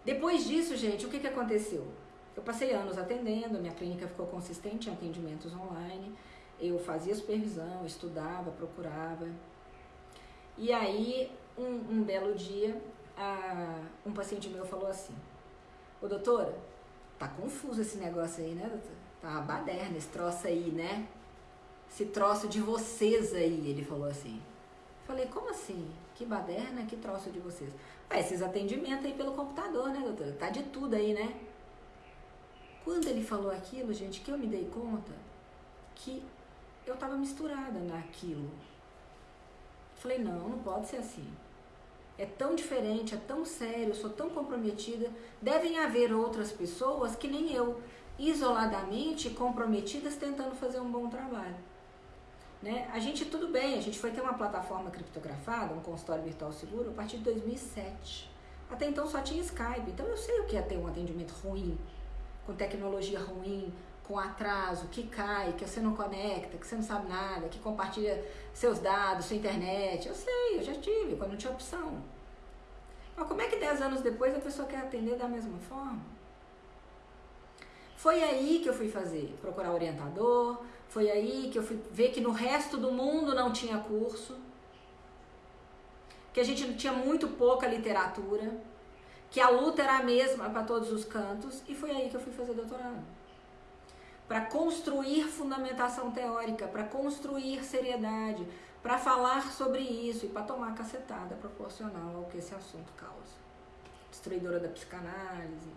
Depois disso, gente, o que, que aconteceu? Eu passei anos atendendo, minha clínica ficou consistente em atendimentos online, eu fazia supervisão, estudava, procurava. E aí, um, um belo dia, a, um paciente meu falou assim: Ô doutora, tá confuso esse negócio aí, né, doutora? Tá uma baderna esse troço aí, né? Esse troço de vocês aí, ele falou assim. Falei, como assim? Que baderna, que troço de vocês? Ah, esses atendimentos aí pelo computador, né, doutora? Tá de tudo aí, né? Quando ele falou aquilo, gente, que eu me dei conta que eu tava misturada naquilo. Falei, não, não pode ser assim. É tão diferente, é tão sério, eu sou tão comprometida. Devem haver outras pessoas que nem eu, isoladamente comprometidas, tentando fazer um bom trabalho. Né? A gente, tudo bem, a gente foi ter uma plataforma criptografada, um consultório virtual seguro, a partir de 2007. Até então só tinha Skype, então eu sei o que é ter um atendimento ruim, com tecnologia ruim, com atraso, que cai, que você não conecta, que você não sabe nada, que compartilha seus dados, sua internet. Eu sei, eu já tive, quando não tinha opção. Mas como é que 10 anos depois a pessoa quer atender da mesma forma? Foi aí que eu fui fazer, procurar orientador, foi aí que eu fui ver que no resto do mundo não tinha curso, que a gente tinha muito pouca literatura, que a luta era a mesma para todos os cantos, e foi aí que eu fui fazer doutorado para construir fundamentação teórica, para construir seriedade, para falar sobre isso e para tomar cacetada proporcional ao que esse assunto causa. Destruidora da psicanálise,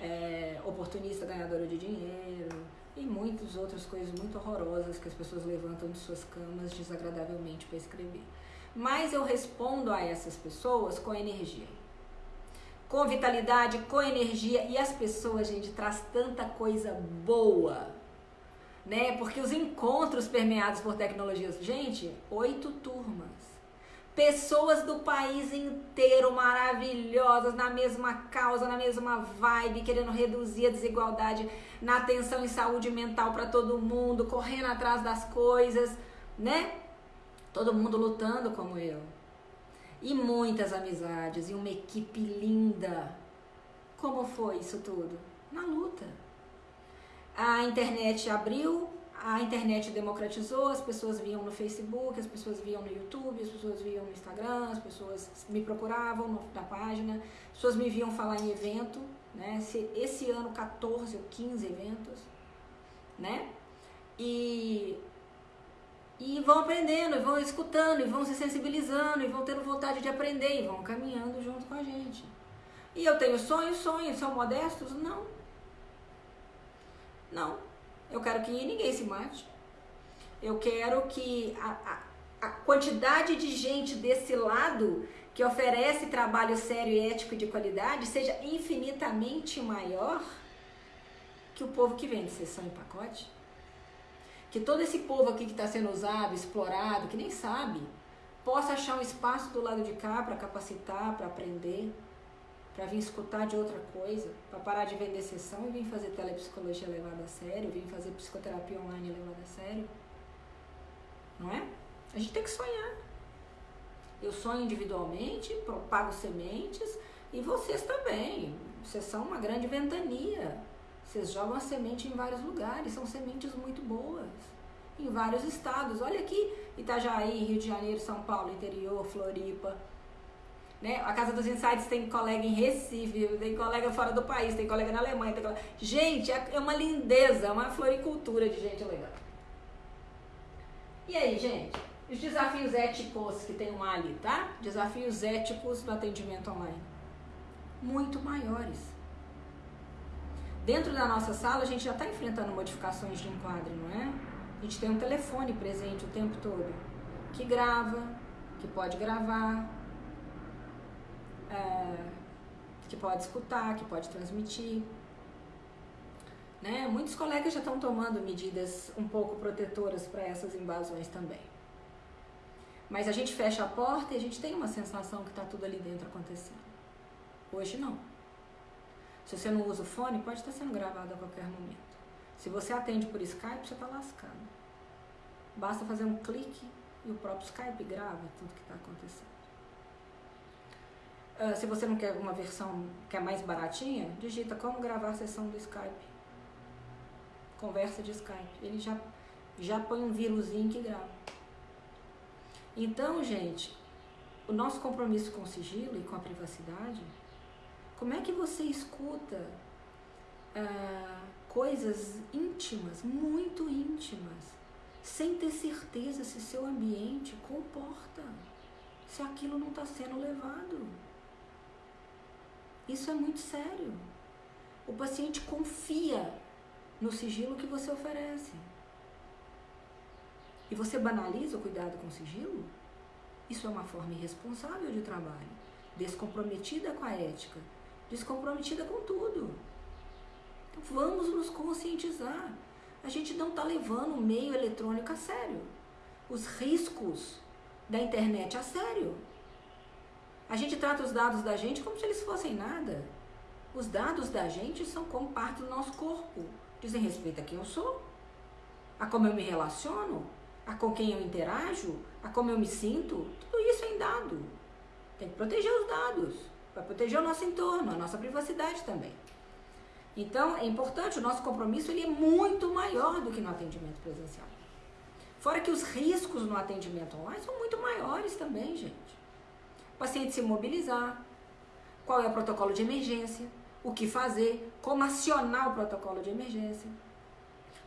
é, oportunista ganhadora de dinheiro e muitas outras coisas muito horrorosas que as pessoas levantam de suas camas desagradavelmente para escrever. Mas eu respondo a essas pessoas com energia com vitalidade, com energia. E as pessoas, gente, traz tanta coisa boa, né? Porque os encontros permeados por tecnologias, gente, oito turmas. Pessoas do país inteiro maravilhosas, na mesma causa, na mesma vibe, querendo reduzir a desigualdade na atenção e saúde mental para todo mundo, correndo atrás das coisas, né? Todo mundo lutando como eu e muitas amizades e uma equipe linda. Como foi isso tudo? Na luta. A internet abriu, a internet democratizou, as pessoas viam no Facebook, as pessoas viam no YouTube, as pessoas viam no Instagram, as pessoas me procuravam na página, as pessoas me viam falar em evento, né? Esse, esse ano 14 ou 15 eventos, né? E e vão aprendendo, e vão escutando, e vão se sensibilizando, e vão tendo vontade de aprender, e vão caminhando junto com a gente. E eu tenho sonhos, sonhos são modestos? Não. Não. Eu quero que ninguém se mate. Eu quero que a, a, a quantidade de gente desse lado que oferece trabalho sério, ético e de qualidade seja infinitamente maior que o povo que vende sessão em pacote que todo esse povo aqui que está sendo usado, explorado, que nem sabe, possa achar um espaço do lado de cá para capacitar, para aprender, para vir escutar de outra coisa, para parar de vender sessão e vir fazer telepsicologia levada a sério, vir fazer psicoterapia online levada a sério. Não é? A gente tem que sonhar. Eu sonho individualmente, propago sementes e vocês também. Vocês são uma grande ventania vocês jogam a semente em vários lugares, são sementes muito boas. Em vários estados. Olha aqui, Itajaí, Rio de Janeiro, São Paulo, interior, Floripa. Né? A Casa dos Insights tem colega em Recife, tem colega fora do país, tem colega na Alemanha. Tem colega... Gente, é, é uma lindeza, é uma floricultura de gente legal. E aí, gente? Os desafios éticos que tem um ali, tá? Desafios éticos do atendimento online. Muito maiores. Dentro da nossa sala, a gente já está enfrentando modificações de enquadre, não é? A gente tem um telefone presente o tempo todo, que grava, que pode gravar, é, que pode escutar, que pode transmitir. Né? Muitos colegas já estão tomando medidas um pouco protetoras para essas invasões também. Mas a gente fecha a porta e a gente tem uma sensação que está tudo ali dentro acontecendo. Hoje não. Se você não usa o fone, pode estar sendo gravado a qualquer momento. Se você atende por Skype, você está lascado. Basta fazer um clique e o próprio Skype grava tudo que está acontecendo. Uh, se você não quer uma versão que é mais baratinha, digita como gravar a sessão do Skype. Conversa de Skype. Ele já, já põe um vírusinho que grava. Então, gente, o nosso compromisso com o sigilo e com a privacidade como é que você escuta ah, coisas íntimas, muito íntimas, sem ter certeza se seu ambiente comporta, se aquilo não está sendo levado? Isso é muito sério. O paciente confia no sigilo que você oferece. E você banaliza o cuidado com o sigilo? Isso é uma forma irresponsável de trabalho, descomprometida com a ética, descomprometida com tudo. Então vamos nos conscientizar. A gente não está levando o meio eletrônico a sério. Os riscos da internet a sério. A gente trata os dados da gente como se eles fossem nada. Os dados da gente são como parte do nosso corpo. dizem respeito a quem eu sou, a como eu me relaciono, a com quem eu interajo, a como eu me sinto. Tudo isso é em dado. Tem que proteger os dados, para proteger o nosso entorno, a nossa privacidade também. Então, é importante, o nosso compromisso ele é muito maior do que no atendimento presencial. Fora que os riscos no atendimento online são muito maiores também, gente. O paciente se mobilizar, qual é o protocolo de emergência, o que fazer, como acionar o protocolo de emergência.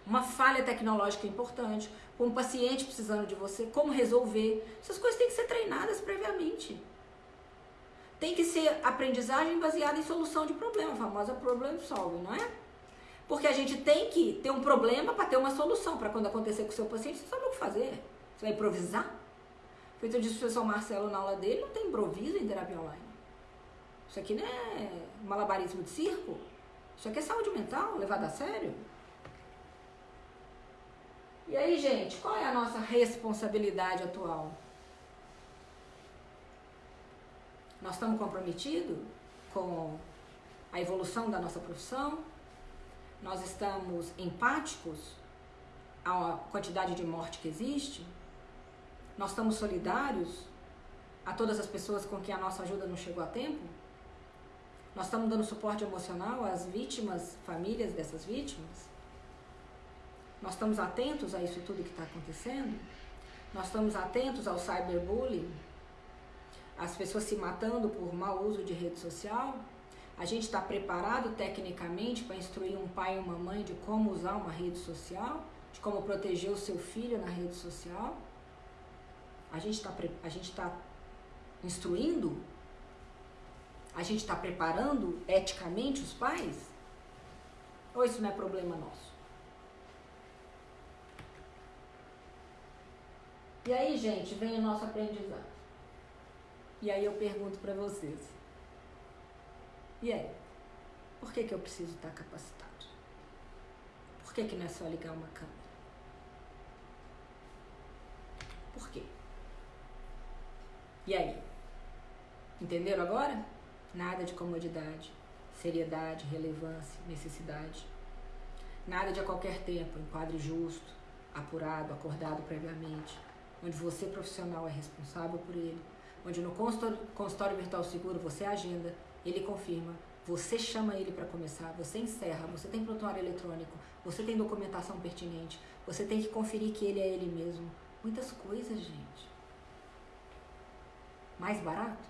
Uma falha tecnológica importante, um paciente precisando de você, como resolver. Essas coisas têm que ser treinadas previamente. Tem que ser aprendizagem baseada em solução de problema, a famosa problem solving, não é? Porque a gente tem que ter um problema para ter uma solução, para quando acontecer com o seu paciente, você sabe o que fazer. Você vai improvisar? Feito disse o professor Marcelo na aula dele, não tem improviso em terapia online. Isso aqui não é malabarismo de circo. Isso aqui é saúde mental, levado a sério. E aí, gente, qual é a nossa responsabilidade atual? Nós estamos comprometidos com a evolução da nossa profissão? Nós estamos empáticos à quantidade de morte que existe? Nós estamos solidários a todas as pessoas com quem a nossa ajuda não chegou a tempo? Nós estamos dando suporte emocional às vítimas, famílias dessas vítimas? Nós estamos atentos a isso tudo que está acontecendo? Nós estamos atentos ao cyberbullying? As pessoas se matando por mau uso de rede social? A gente está preparado tecnicamente para instruir um pai e uma mãe de como usar uma rede social? De como proteger o seu filho na rede social? A gente está a gente tá instruindo? A gente está preparando eticamente os pais? Ou isso não é problema nosso? E aí, gente, vem o nosso aprendizado. E aí eu pergunto para vocês. E aí? Por que, que eu preciso estar capacitado? Por que, que não é só ligar uma câmera? Por quê? E aí? Entenderam agora? Nada de comodidade, seriedade, relevância, necessidade. Nada de a qualquer tempo, enquadre justo, apurado, acordado previamente onde você profissional é responsável por ele, onde no consultório, consultório virtual seguro você agenda, ele confirma, você chama ele para começar, você encerra, você tem prontuário eletrônico, você tem documentação pertinente, você tem que conferir que ele é ele mesmo. Muitas coisas, gente. Mais barato?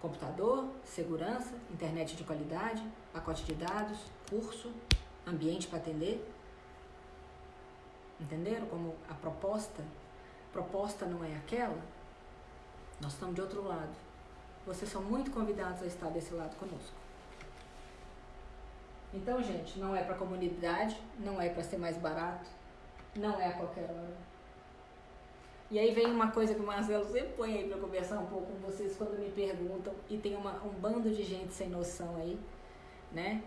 Computador, segurança, internet de qualidade, pacote de dados, curso, ambiente para atender. Entenderam como a proposta? Proposta não é aquela? Nós estamos de outro lado. Vocês são muito convidados a estar desse lado conosco. Então, gente, não é para comunidade, não é para ser mais barato, não é a qualquer hora. E aí vem uma coisa que o Marcelo sempre põe aí para conversar um pouco com vocês quando me perguntam, e tem uma, um bando de gente sem noção aí, né?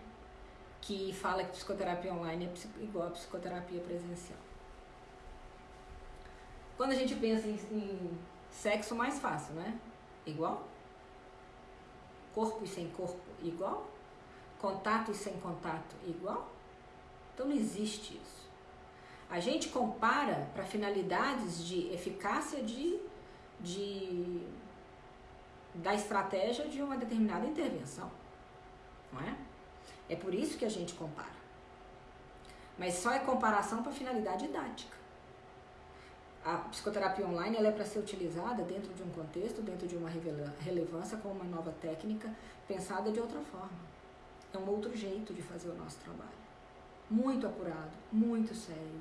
Que fala que psicoterapia online é igual a psicoterapia presencial. Quando a gente pensa em, em sexo, mais fácil, né? Igual? Corpo e sem corpo, igual? Contato e sem contato, igual? Então não existe isso. A gente compara para finalidades de eficácia de, de, da estratégia de uma determinada intervenção, não é? É por isso que a gente compara. Mas só é comparação para finalidade didática a psicoterapia online ela é para ser utilizada dentro de um contexto, dentro de uma relevância, com uma nova técnica pensada de outra forma. É um outro jeito de fazer o nosso trabalho. Muito apurado, muito sério,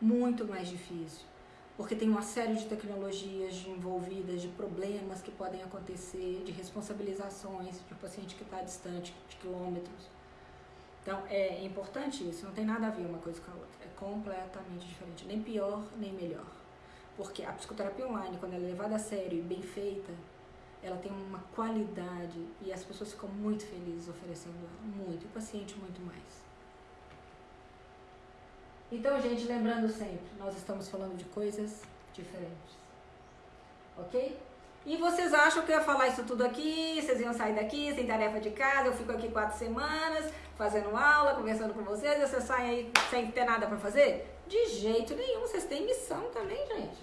muito mais difícil, porque tem uma série de tecnologias envolvidas, de problemas que podem acontecer, de responsabilizações de um paciente que está distante de quilômetros. Então é importante isso, não tem nada a ver uma coisa com a outra, é completamente diferente, nem pior nem melhor. Porque a psicoterapia online, quando ela é levada a sério e bem feita, ela tem uma qualidade e as pessoas ficam muito felizes oferecendo ela, muito, e o paciente muito mais. Então, gente, lembrando sempre, nós estamos falando de coisas diferentes. Ok? E vocês acham que eu ia falar isso tudo aqui, vocês iam sair daqui sem tarefa de casa, eu fico aqui quatro semanas fazendo aula, conversando com vocês, e vocês saem aí sem ter nada para fazer? De jeito nenhum, vocês têm missão também, gente.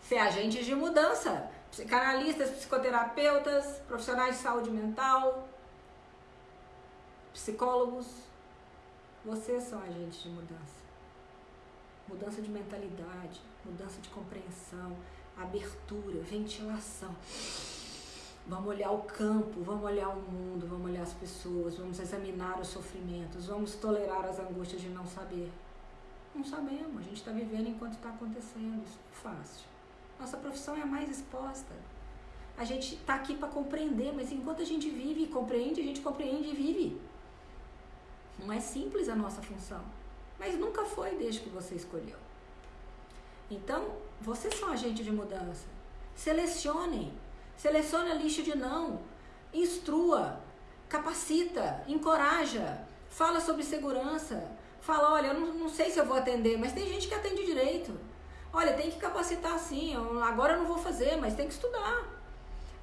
Ser agentes de mudança. Psicanalistas, psicoterapeutas, profissionais de saúde mental, psicólogos. Vocês são agentes de mudança. Mudança de mentalidade, mudança de compreensão, abertura, ventilação. Vamos olhar o campo, vamos olhar o mundo, vamos olhar as pessoas, vamos examinar os sofrimentos, vamos tolerar as angústias de não saber. Não sabemos, a gente está vivendo enquanto está acontecendo, isso é fácil. Nossa profissão é a mais exposta. A gente está aqui para compreender, mas enquanto a gente vive e compreende, a gente compreende e vive. Não é simples a nossa função, mas nunca foi desde que você escolheu. Então, vocês são agente de mudança. Selecionem. Selecione a lista de não. Instrua. Capacita. Encoraja. Fala sobre segurança. Fala, olha, eu não, não sei se eu vou atender, mas tem gente que atende direito. Olha, tem que capacitar sim. agora eu não vou fazer, mas tem que estudar.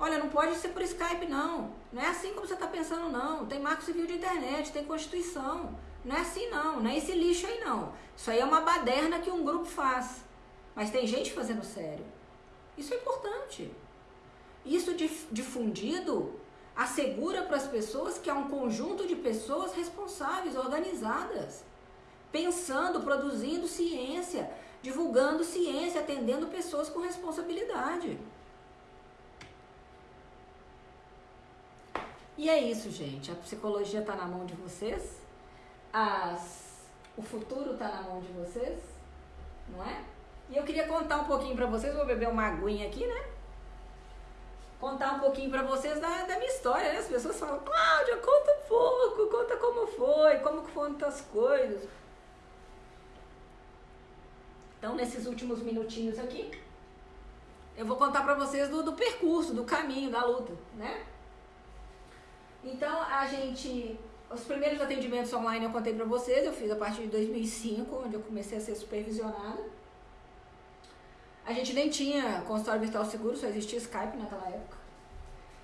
Olha, não pode ser por Skype, não. Não é assim como você está pensando, não. Tem marco civil de internet, tem constituição. Não é assim, não. Não é esse lixo aí, não. Isso aí é uma baderna que um grupo faz. Mas tem gente fazendo sério. Isso é importante. Isso difundido assegura para as pessoas que há um conjunto de pessoas responsáveis, organizadas, pensando, produzindo ciência, divulgando ciência, atendendo pessoas com responsabilidade. E é isso, gente. A psicologia está na mão de vocês. As... O futuro está na mão de vocês, não é? E eu queria contar um pouquinho para vocês, vou beber uma aguinha aqui, né? Contar um pouquinho para vocês da, da minha história, né? As pessoas falam, Cláudia, conta um pouco, conta como foi, como foram as coisas. Então, nesses últimos minutinhos aqui, eu vou contar para vocês do, do percurso, do caminho, da luta, né? Então, a gente os primeiros atendimentos online eu contei para vocês, eu fiz a partir de 2005, onde eu comecei a ser supervisionada. A gente nem tinha consultório virtual seguro, só existia Skype naquela época.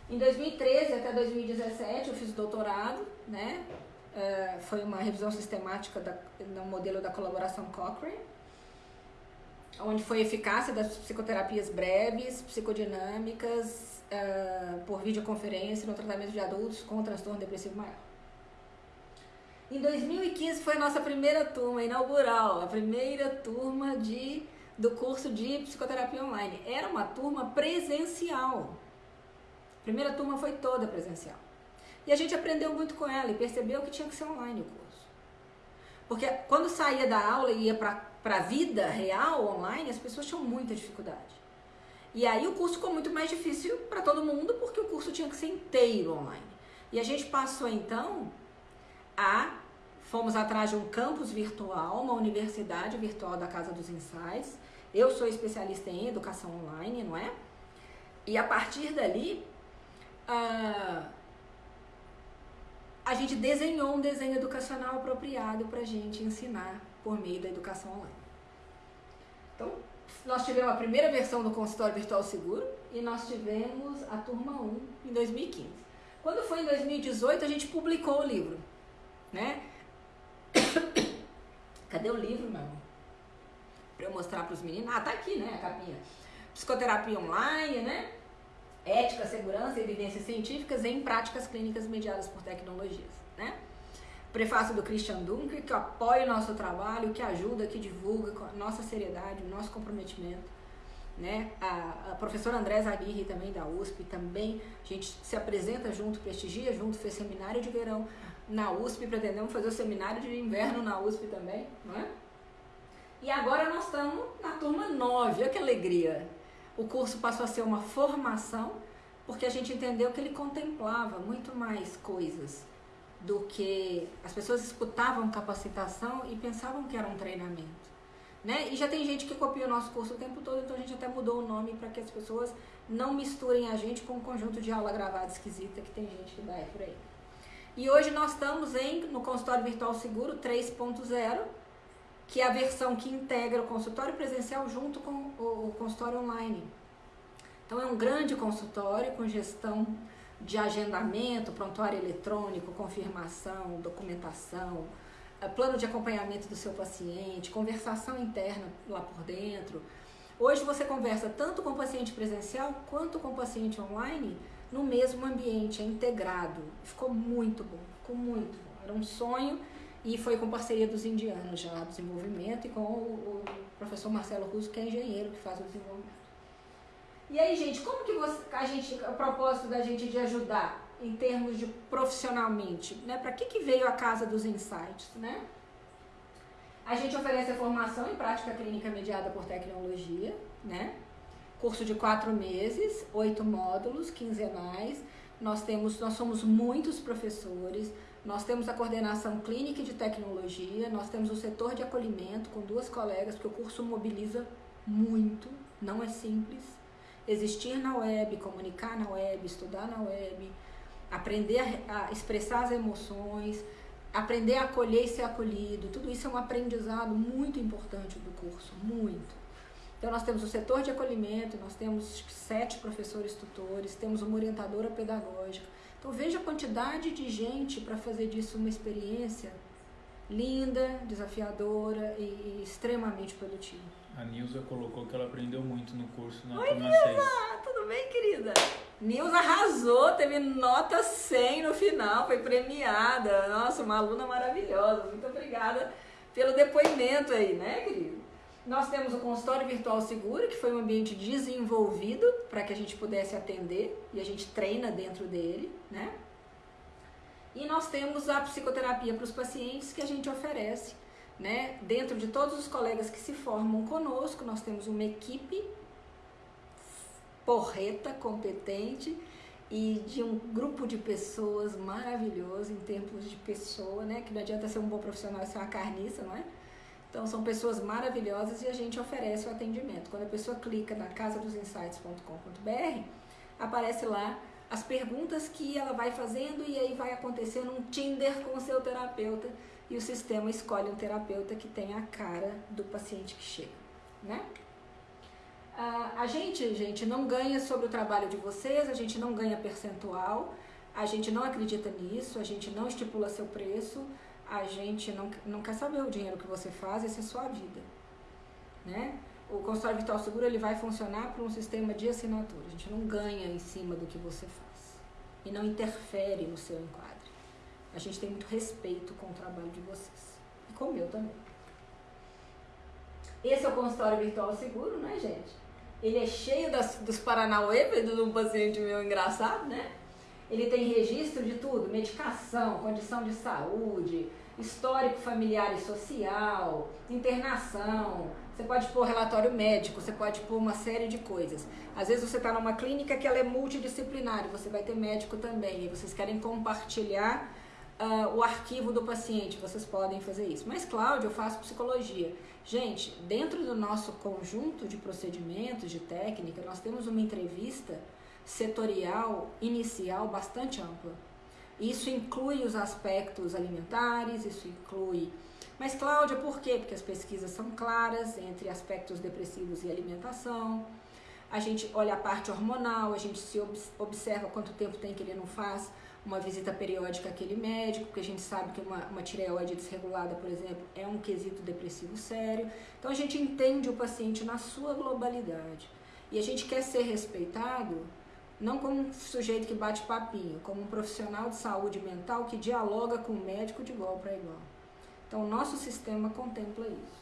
Em 2013 até 2017 eu fiz doutorado, né? Uh, foi uma revisão sistemática da, no modelo da colaboração Cochrane, onde foi a eficácia das psicoterapias breves, psicodinâmicas, uh, por videoconferência no tratamento de adultos com transtorno depressivo maior. Em 2015 foi a nossa primeira turma inaugural, a primeira turma de do curso de psicoterapia online. Era uma turma presencial. A primeira turma foi toda presencial. E a gente aprendeu muito com ela e percebeu que tinha que ser online o curso. Porque quando saía da aula e ia para a vida real online, as pessoas tinham muita dificuldade. E aí o curso ficou muito mais difícil para todo mundo, porque o curso tinha que ser inteiro online. E a gente passou então a fomos atrás de um campus virtual, uma universidade virtual da Casa dos Ensaios, eu sou especialista em educação online, não é? E a partir dali, uh, a gente desenhou um desenho educacional apropriado para a gente ensinar por meio da educação online. Então, nós tivemos a primeira versão do consultório virtual seguro e nós tivemos a turma 1 em 2015. Quando foi em 2018, a gente publicou o livro, né? [COUGHS] Cadê o livro, meu amor? para eu mostrar para os meninos. Ah, tá aqui, né, a capinha. Psicoterapia online, né? Ética, segurança evidências científicas em práticas clínicas mediadas por tecnologias, né? Prefácio do Christian Dunker, que apoia o nosso trabalho, que ajuda, que divulga a nossa seriedade, o nosso comprometimento. Né? A, a professora Andrésa Aguirre também da USP, também a gente se apresenta junto, prestigia junto, fez seminário de verão na USP, pretendemos fazer o seminário de inverno na USP também, não é? E agora nós estamos na turma 9, olha que alegria. O curso passou a ser uma formação, porque a gente entendeu que ele contemplava muito mais coisas do que as pessoas escutavam capacitação e pensavam que era um treinamento. Né? E já tem gente que copia o nosso curso o tempo todo, então a gente até mudou o nome para que as pessoas não misturem a gente com um conjunto de aula gravada esquisita que tem gente que dá por aí. E hoje nós estamos em, no consultório virtual seguro 3.0, que é a versão que integra o consultório presencial junto com o consultório online. Então é um grande consultório com gestão de agendamento, prontuário eletrônico, confirmação, documentação, eh, plano de acompanhamento do seu paciente, conversação interna lá por dentro. Hoje você conversa tanto com o paciente presencial quanto com o paciente online no mesmo ambiente, é integrado. Ficou muito bom, ficou muito bom. Era um sonho e foi com parceria dos indianos já, do desenvolvimento, e com o, o professor Marcelo Russo, que é engenheiro, que faz o desenvolvimento. E aí, gente, como que você, a gente, o propósito da gente de ajudar em termos de profissionalmente, né? Para que, que veio a Casa dos Insights, né? A gente oferece a formação em prática clínica mediada por tecnologia, né? Curso de quatro meses, oito módulos quinzenais. Nós temos, nós somos muitos professores. Nós temos a coordenação clínica de tecnologia. Nós temos o setor de acolhimento com duas colegas, porque o curso mobiliza muito. Não é simples. Existir na web, comunicar na web, estudar na web, aprender a, expressar as emoções, aprender a acolher e ser acolhido. Tudo isso é um aprendizado muito importante do curso, muito. Então, nós temos o setor de acolhimento, nós temos sete professores tutores, temos uma orientadora pedagógica. Então, veja a quantidade de gente para fazer disso uma experiência linda, desafiadora e extremamente produtiva. A Nilza colocou que ela aprendeu muito no curso na Oi, turma Nilza! 6. Tudo bem, querida? Nilza arrasou, teve nota 100 no final, foi premiada. Nossa, uma aluna maravilhosa. Muito obrigada pelo depoimento aí, né, querido? Nós temos o consultório virtual seguro, que foi um ambiente desenvolvido para que a gente pudesse atender e a gente treina dentro dele, né? E nós temos a psicoterapia para os pacientes que a gente oferece, né? Dentro de todos os colegas que se formam conosco, nós temos uma equipe porreta, competente e de um grupo de pessoas maravilhoso em termos de pessoa, né? Que não adianta ser um bom profissional e ser uma carniça, não é? Então são pessoas maravilhosas e a gente oferece o atendimento. Quando a pessoa clica na casadosinsights.com.br, aparece lá as perguntas que ela vai fazendo e aí vai acontecendo um Tinder com o seu terapeuta e o sistema escolhe um terapeuta que tem a cara do paciente que chega, né? Ah, a gente, gente, não ganha sobre o trabalho de vocês, a gente não ganha percentual, a gente não acredita nisso, a gente não estipula seu preço, a gente não, não quer saber o dinheiro que você faz, essa é sua vida. Né? O consultório virtual seguro ele vai funcionar por um sistema de assinatura. A gente não ganha em cima do que você faz e não interfere no seu enquadre. A gente tem muito respeito com o trabalho de vocês e com o meu também. Esse é o consultório virtual seguro, né, gente? Ele é cheio das, dos Paranauê, de um paciente meu engraçado, né? Ele tem registro de tudo: medicação, condição de saúde, histórico familiar e social, internação. Você pode pôr relatório médico, você pode pôr uma série de coisas. Às vezes você está numa clínica que ela é multidisciplinar, você vai ter médico também, e vocês querem compartilhar uh, o arquivo do paciente, vocês podem fazer isso. Mas, Cláudio, eu faço psicologia. Gente, dentro do nosso conjunto de procedimentos, de técnica, nós temos uma entrevista setorial inicial bastante ampla. Isso inclui os aspectos alimentares, isso inclui. Mas, Cláudia, por quê? Porque as pesquisas são claras entre aspectos depressivos e alimentação. A gente olha a parte hormonal, a gente se observa quanto tempo tem que ele não faz uma visita periódica àquele médico, porque a gente sabe que uma, uma tireoide desregulada, por exemplo, é um quesito depressivo sério. Então a gente entende o paciente na sua globalidade. E a gente quer ser respeitado não como um sujeito que bate papinho, como um profissional de saúde mental que dialoga com o médico de igual para igual. Então, nosso sistema contempla isso.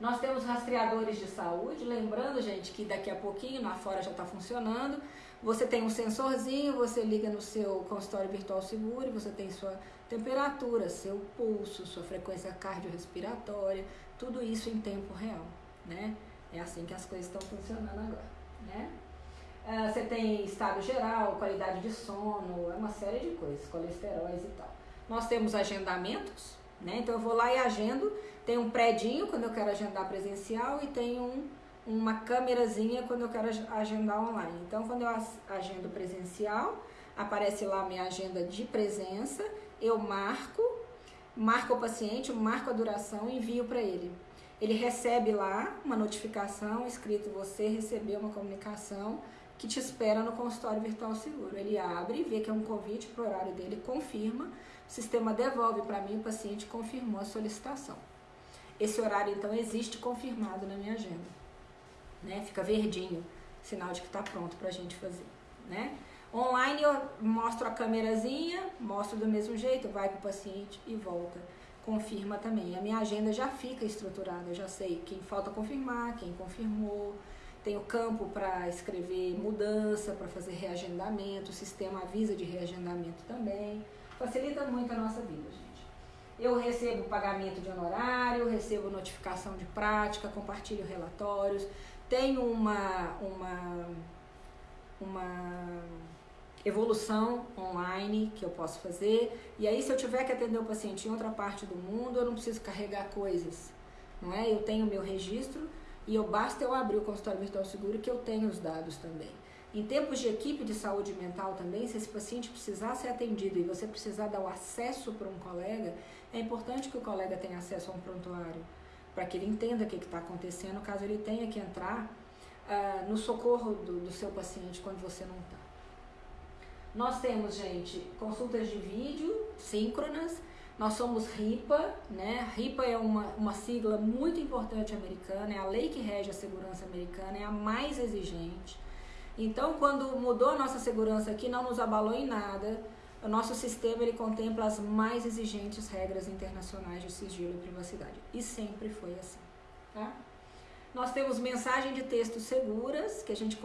Nós temos rastreadores de saúde, lembrando, gente, que daqui a pouquinho, lá fora já está funcionando. Você tem um sensorzinho, você liga no seu consultório virtual seguro, você tem sua temperatura, seu pulso, sua frequência cardiorrespiratória, tudo isso em tempo real, né? É assim que as coisas estão funcionando agora, né? Uh, você tem estado geral, qualidade de sono, é uma série de coisas, colesteróis e tal. Nós temos agendamentos, né? Então eu vou lá e agendo. Tem um predinho quando eu quero agendar presencial e tem um, uma câmerazinha quando eu quero agendar online. Então quando eu agendo presencial, aparece lá minha agenda de presença, eu marco, marco o paciente, marco a duração e envio para ele. ele recebe lá uma notificação escrito você recebeu uma comunicação que te espera no consultório virtual seguro. Ele abre, vê que é um convite para o horário dele, confirma, o sistema devolve para mim, o paciente confirmou a solicitação. Esse horário então existe confirmado na minha agenda, né? Fica verdinho, sinal de que está pronto para a gente fazer, né? Online eu mostro a câmerazinha, mostro do mesmo jeito, vai para o paciente e volta. Confirma também. A minha agenda já fica estruturada, eu já sei quem falta confirmar, quem confirmou. Tenho campo para escrever mudança, para fazer reagendamento, o sistema avisa de reagendamento também. Facilita muito a nossa vida, gente. Eu recebo pagamento de honorário, recebo notificação de prática, compartilho relatórios, tenho uma, uma, uma evolução online que eu posso fazer. E aí, se eu tiver que atender o paciente em outra parte do mundo, eu não preciso carregar coisas, não é? Eu tenho meu registro e eu basta eu abrir o consultório virtual seguro que eu tenho os dados também. Em tempos de equipe de saúde mental também, se esse paciente precisar ser atendido e você precisar dar o acesso para um colega, é importante que o colega tenha acesso a um prontuário, para que ele entenda o que está acontecendo, caso ele tenha que entrar uh, no socorro do, do seu paciente quando você não está. Nós temos, gente, consultas de vídeo síncronas. Nós somos RIPA, né? RIPA é uma, uma sigla muito importante americana, é a lei que rege a segurança americana, é a mais exigente. Então, quando mudou a nossa segurança aqui, não nos abalou em nada. O nosso sistema ele contempla as mais exigentes regras internacionais de sigilo e privacidade. E sempre foi assim, tá? Nós temos mensagem de texto seguras, que a gente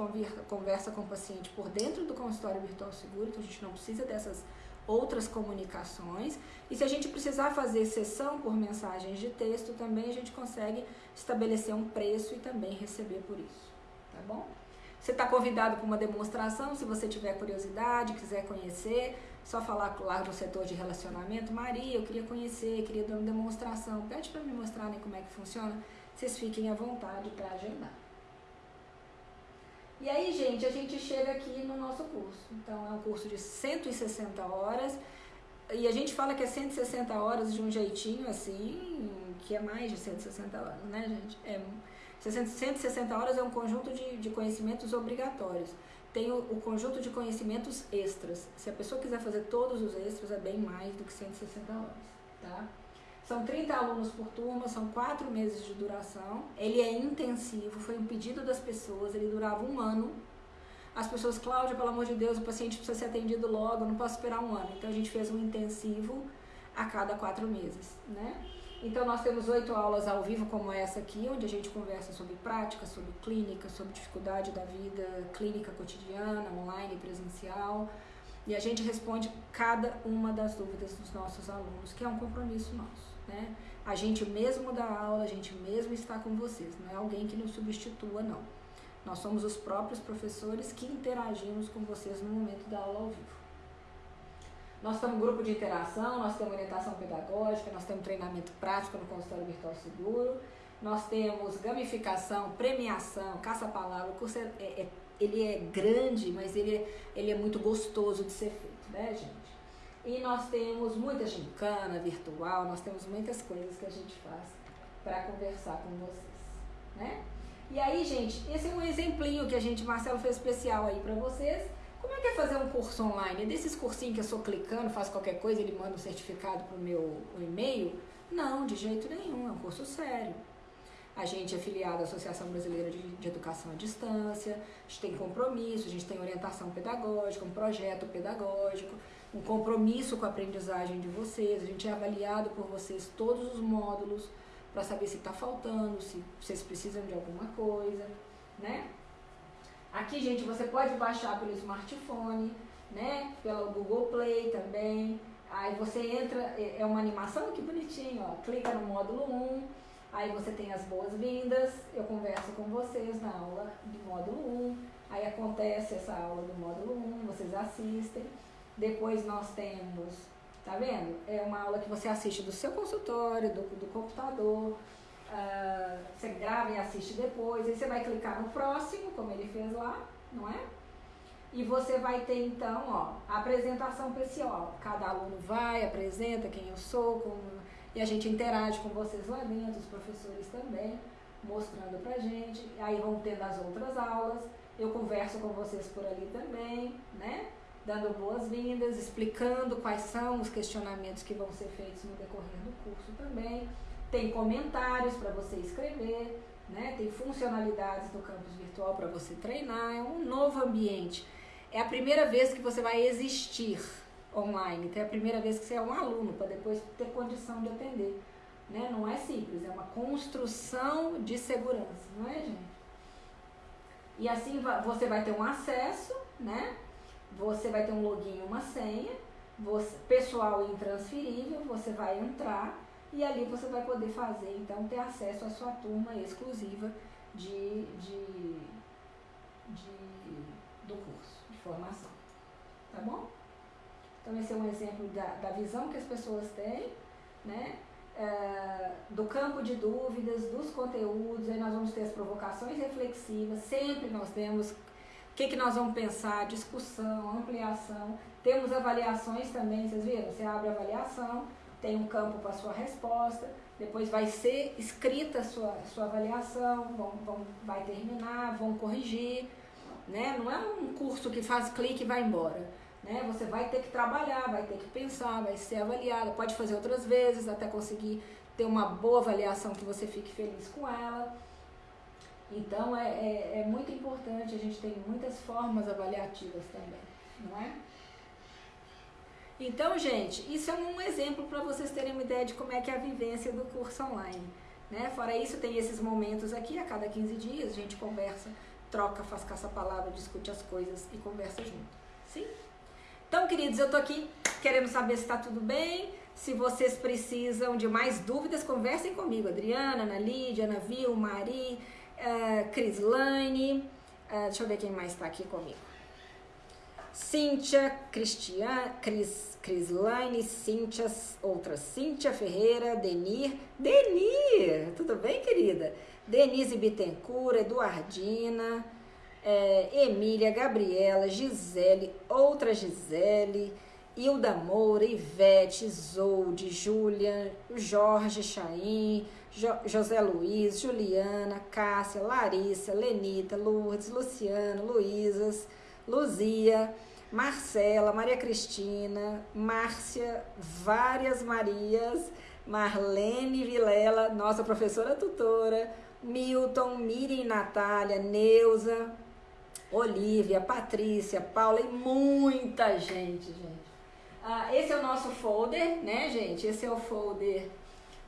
conversa com o paciente por dentro do consultório virtual seguro, então a gente não precisa dessas outras comunicações. E se a gente precisar fazer sessão por mensagens de texto, também a gente consegue estabelecer um preço e também receber por isso, tá bom? Você está convidado para uma demonstração, se você tiver curiosidade, quiser conhecer, só falar lá no setor de relacionamento, Maria, eu queria conhecer, queria dar uma demonstração, pede para me mostrar né, como é que funciona vocês fiquem à vontade para agendar. E aí, gente, a gente chega aqui no nosso curso. Então, é um curso de 160 horas. E a gente fala que é 160 horas de um jeitinho assim, que é mais de 160 horas, né, gente? É, 160 horas é um conjunto de, de conhecimentos obrigatórios. Tem o, o, conjunto de conhecimentos extras. Se a pessoa quiser fazer todos os extras, é bem mais do que 160 horas, tá? São 30 alunos por turma, são quatro meses de duração. Ele é intensivo, foi um pedido das pessoas, ele durava um ano. As pessoas, Cláudia, pelo amor de Deus, o paciente precisa ser atendido logo, não posso esperar um ano. Então a gente fez um intensivo a cada quatro meses, né? Então nós temos oito aulas ao vivo como essa aqui, onde a gente conversa sobre prática, sobre clínica, sobre dificuldade da vida clínica cotidiana, online, presencial. E a gente responde cada uma das dúvidas dos nossos alunos, que é um compromisso nosso né? A gente mesmo dá aula, a gente mesmo está com vocês, não é alguém que nos substitua, não. Nós somos os próprios professores que interagimos com vocês no momento da aula ao vivo. Nós temos um grupo de interação, nós temos orientação pedagógica, nós temos treinamento prático no consultório virtual seguro, nós temos gamificação, premiação, caça-palavra. O curso é, é, ele é grande, mas ele é, ele é muito gostoso de ser feito, né, gente? E nós temos muita gincana virtual, nós temos muitas coisas que a gente faz para conversar com vocês, né? E aí, gente, esse é um exemplinho que a gente, Marcelo, fez especial aí para vocês. Como é que é fazer um curso online? É desses cursinhos que eu sou clicando, faço qualquer coisa, ele manda um certificado pro meu e-mail? Não, de jeito nenhum, é um curso sério. A gente é filiado à Associação Brasileira de, de, Educação à Distância, a gente tem compromisso, a gente tem orientação pedagógica, um projeto pedagógico, um compromisso com a aprendizagem de vocês, a gente é avaliado por vocês todos os módulos para saber se está faltando, se vocês precisam de alguma coisa, né? Aqui, gente, você pode baixar pelo smartphone, né? Pelo Google Play também. Aí você entra, é, é uma animação que bonitinho, ó. Clica no módulo 1, aí você tem as boas-vindas, eu converso com vocês na aula do módulo 1, aí acontece essa aula do módulo 1, vocês assistem. Depois nós temos, tá vendo? É uma aula que você assiste do seu consultório, do, do computador. Uh, você grava e assiste depois. Aí você vai clicar no próximo, como ele fez lá, não é? E você vai ter então, ó, a apresentação pessoal. Cada aluno vai, apresenta quem eu sou, como e a gente interage com vocês lá dentro, os professores também, mostrando pra gente. Aí vão tendo as outras aulas, eu converso com vocês por ali também, né? Dando boas-vindas, explicando quais são os questionamentos que vão ser feitos no decorrer do curso também. Tem comentários para você escrever, né? Tem funcionalidades do campus virtual para você treinar, é um novo ambiente. É a primeira vez que você vai existir online, então é a primeira vez que você é um aluno, para depois ter condição de atender. Né? Não é simples, é uma construção de segurança, não é, gente? E assim você vai ter um acesso, né? Você vai ter um login, uma senha, você, pessoal intransferível, você vai entrar e ali você vai poder fazer, então, ter acesso à sua turma exclusiva de, de, de, do curso de formação. Tá bom? Então, esse é um exemplo da, da visão que as pessoas têm, né? É, do campo de dúvidas, dos conteúdos, aí nós vamos ter as provocações reflexivas, sempre nós temos o que, que nós vamos pensar, discussão, ampliação, temos avaliações também, vocês viram? Você abre avaliação, tem um campo para sua resposta, depois vai ser escrita a sua, sua avaliação, vão, vão, vai terminar, vão corrigir, né? Não é um curso que faz clique e vai embora, né? Você vai ter que trabalhar, vai ter que pensar, vai ser avaliada, pode fazer outras vezes até conseguir ter uma boa avaliação que você fique feliz com ela. Então é, é, é muito importante, a gente tem muitas formas avaliativas também, não é? Então, gente, isso é um exemplo para vocês terem uma ideia de como é que é a vivência do curso online. Né? Fora isso, tem esses momentos aqui, a cada 15 dias, a gente conversa, troca, faz caça-palavra, discute as coisas e conversa junto. Sim? Então, queridos, eu tô aqui querendo saber se está tudo bem. Se vocês precisam de mais dúvidas, conversem comigo. Adriana, Ana Lídia, Ana Vil, Mari, uh, Crislane. Uh, deixa eu ver quem mais está aqui comigo. Cíntia, Cristian, Cris, Crislaine, Cíntia, outra Cíntia Ferreira, Denir. Denir, tudo bem, querida? Denise Bittencourt, Eduardina, é, Emília, Gabriela, Gisele, outra Gisele, Hilda Moura, Ivete, Zolde, Júlia, Jorge Chaim, jo, José Luiz, Juliana, Cássia, Larissa, Lenita, Lourdes, Luciano, Luísas, Luzia, Marcela, Maria Cristina, Márcia, várias Marias, Marlene Vilela, nossa professora tutora, Milton, Miriam Natália, Neuza, Olivia, Patrícia, Paula e muita gente, gente. Ah, esse é o nosso folder, né, gente? Esse é o folder.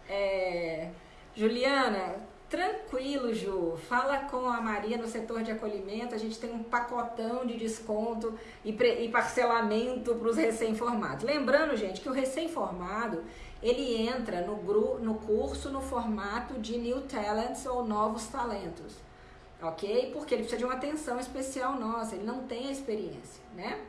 É... Juliana, Tranquilo, Ju. Fala com a Maria no setor de acolhimento. A gente tem um pacotão de desconto e, e parcelamento para os recém-formados. Lembrando, gente, que o recém-formado ele entra no, gru, no curso no formato de New Talents ou Novos Talentos, ok? Porque ele precisa de uma atenção especial nossa. Ele não tem a experiência, né?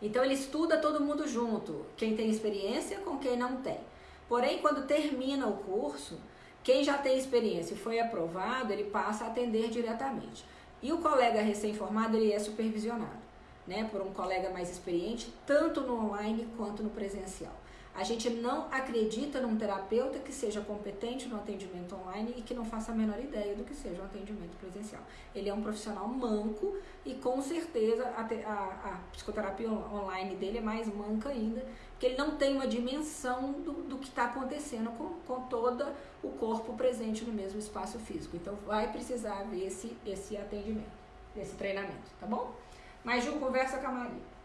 Então ele estuda todo mundo junto, quem tem experiência com quem não tem. Porém, quando termina o curso quem já tem experiência e foi aprovado, ele passa a atender diretamente. E o colega recém-formado, ele é supervisionado, né, por um colega mais experiente, tanto no online quanto no presencial. A gente não acredita num terapeuta que seja competente no atendimento online e que não faça a menor ideia do que seja um atendimento presencial. Ele é um profissional manco e com certeza a, a, a psicoterapia online dele é mais manca ainda que ele não tem uma dimensão do, do que está acontecendo com, com todo o corpo presente no mesmo espaço físico. Então vai precisar ver esse, esse atendimento, esse treinamento, tá bom? Mas Ju, conversa com a Maria.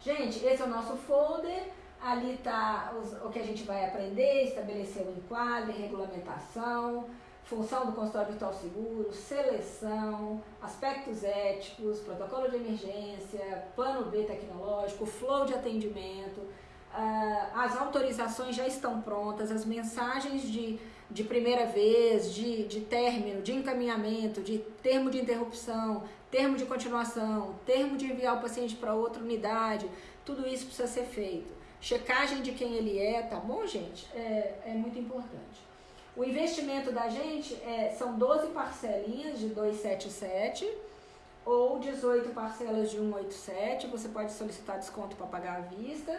Gente, esse é o nosso folder. Ali está o que a gente vai aprender, estabelecer o enquadro, regulamentação, função do consultório virtual seguro, seleção, aspectos éticos, protocolo de emergência, plano B tecnológico, flow de atendimento, uh, as autorizações já estão prontas, as mensagens de, de primeira vez, de, de término, de encaminhamento, de termo de interrupção, termo de continuação, termo de enviar o paciente para outra unidade, tudo isso precisa ser feito. Checagem de quem ele é, tá bom, gente? É, é muito importante. O investimento da gente é, são 12 parcelinhas de 277 ou 18 parcelas de 187. Você pode solicitar desconto para pagar à vista.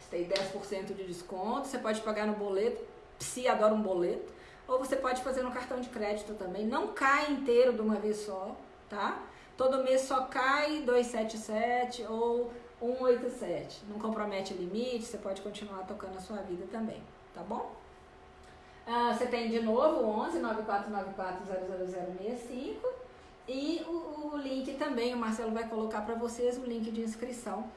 Você tem 10% de desconto, você pode pagar no boleto, se adora um boleto, ou você pode fazer no cartão de crédito também. Não cai inteiro de uma vez só, tá? Todo mês só cai 277 ou 187. Não compromete limite, você pode continuar tocando a sua vida também, tá bom? Ah, você tem de novo 11 9494 00065 e o, o link também, o Marcelo vai colocar para vocês o link de inscrição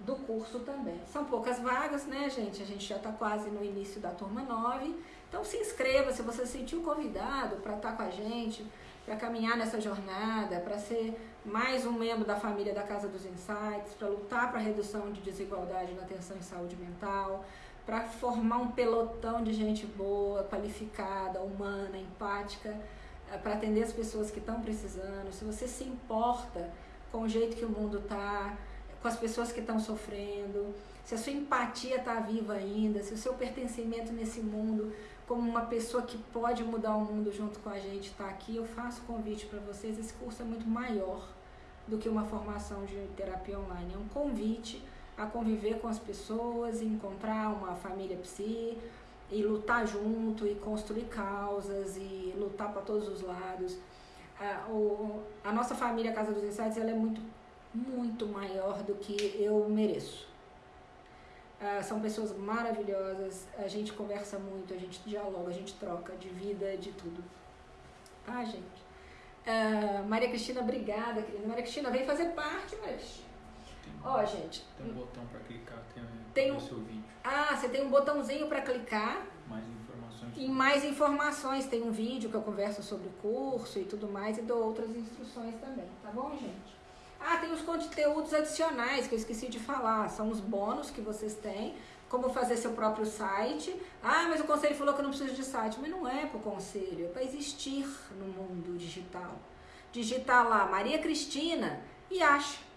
do curso também. São poucas vagas, né, gente? A gente já está quase no início da turma 9. Então se inscreva se você se sentiu convidado para estar tá com a gente, para caminhar nessa jornada, para ser mais um membro da família da Casa dos Insights, para lutar para a redução de desigualdade na atenção em saúde mental, para formar um pelotão de gente boa, qualificada, humana, empática, eh, para atender as pessoas que estão precisando. Se você se importa com o jeito que o mundo está, com as pessoas que estão sofrendo, se a sua empatia está viva ainda, se o seu pertencimento nesse mundo como uma pessoa que pode mudar o mundo junto com a gente está aqui, eu faço convite para vocês. Esse curso é muito maior do que uma formação de terapia online. É um convite a conviver com as pessoas, encontrar uma família psi e lutar junto e construir causas e lutar para todos os lados. A, o, a nossa família Casa dos Insights ela é muito, muito maior do que eu mereço. Uh, são pessoas maravilhosas, a gente conversa muito, a gente dialoga, a gente troca de vida, de tudo. Tá, gente? Uh, Maria Cristina, obrigada, querida. Maria Cristina, vem fazer parte, Maria Cristina. Ó, gente. Tem um botão para clicar, tem, tem um, seu vídeo. Ah, você tem um botãozinho para clicar. Mais informações. E mais informações. Tem um vídeo que eu converso sobre o curso e tudo mais e dou outras instruções também, tá bom, gente? Ah, tem os conteúdos adicionais que eu esqueci de falar. São os bônus que vocês têm. Como fazer seu próprio site. Ah, mas o conselho falou que eu não preciso de site. Mas não é para o conselho, é para existir no mundo digital. Digitar lá Maria Cristina e acha.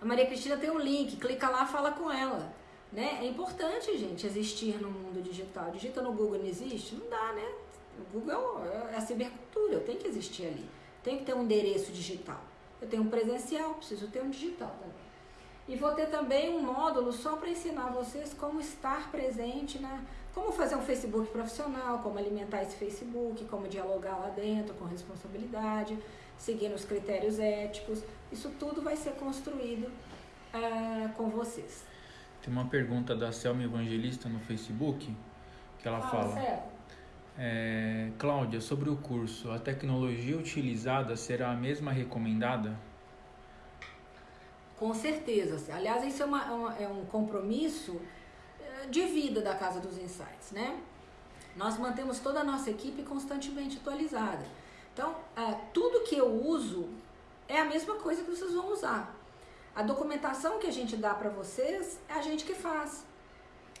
A Maria Cristina tem um link, clica lá, fala com ela. Né? É importante, gente, existir no mundo digital. Digita no Google, não existe? Não dá, né? O Google é a cibercultura, eu tenho que existir ali. Tem que ter um endereço digital. Eu tenho um presencial, preciso ter um digital também. E vou ter também um módulo só para ensinar vocês como estar presente na. Como fazer um Facebook profissional, como alimentar esse Facebook, como dialogar lá dentro com responsabilidade, seguindo os critérios éticos. Isso tudo vai ser construído uh, com vocês. Tem uma pergunta da Selma Evangelista no Facebook que ela fala. fala é, Cláudia, sobre o curso, a tecnologia utilizada será a mesma recomendada? Com certeza. Aliás, isso é, uma, é um compromisso é, de vida da Casa dos Insights, né? Nós mantemos toda a nossa equipe constantemente atualizada. Então, é, tudo que eu uso é a mesma coisa que vocês vão usar. A documentação que a gente dá para vocês é a gente que faz.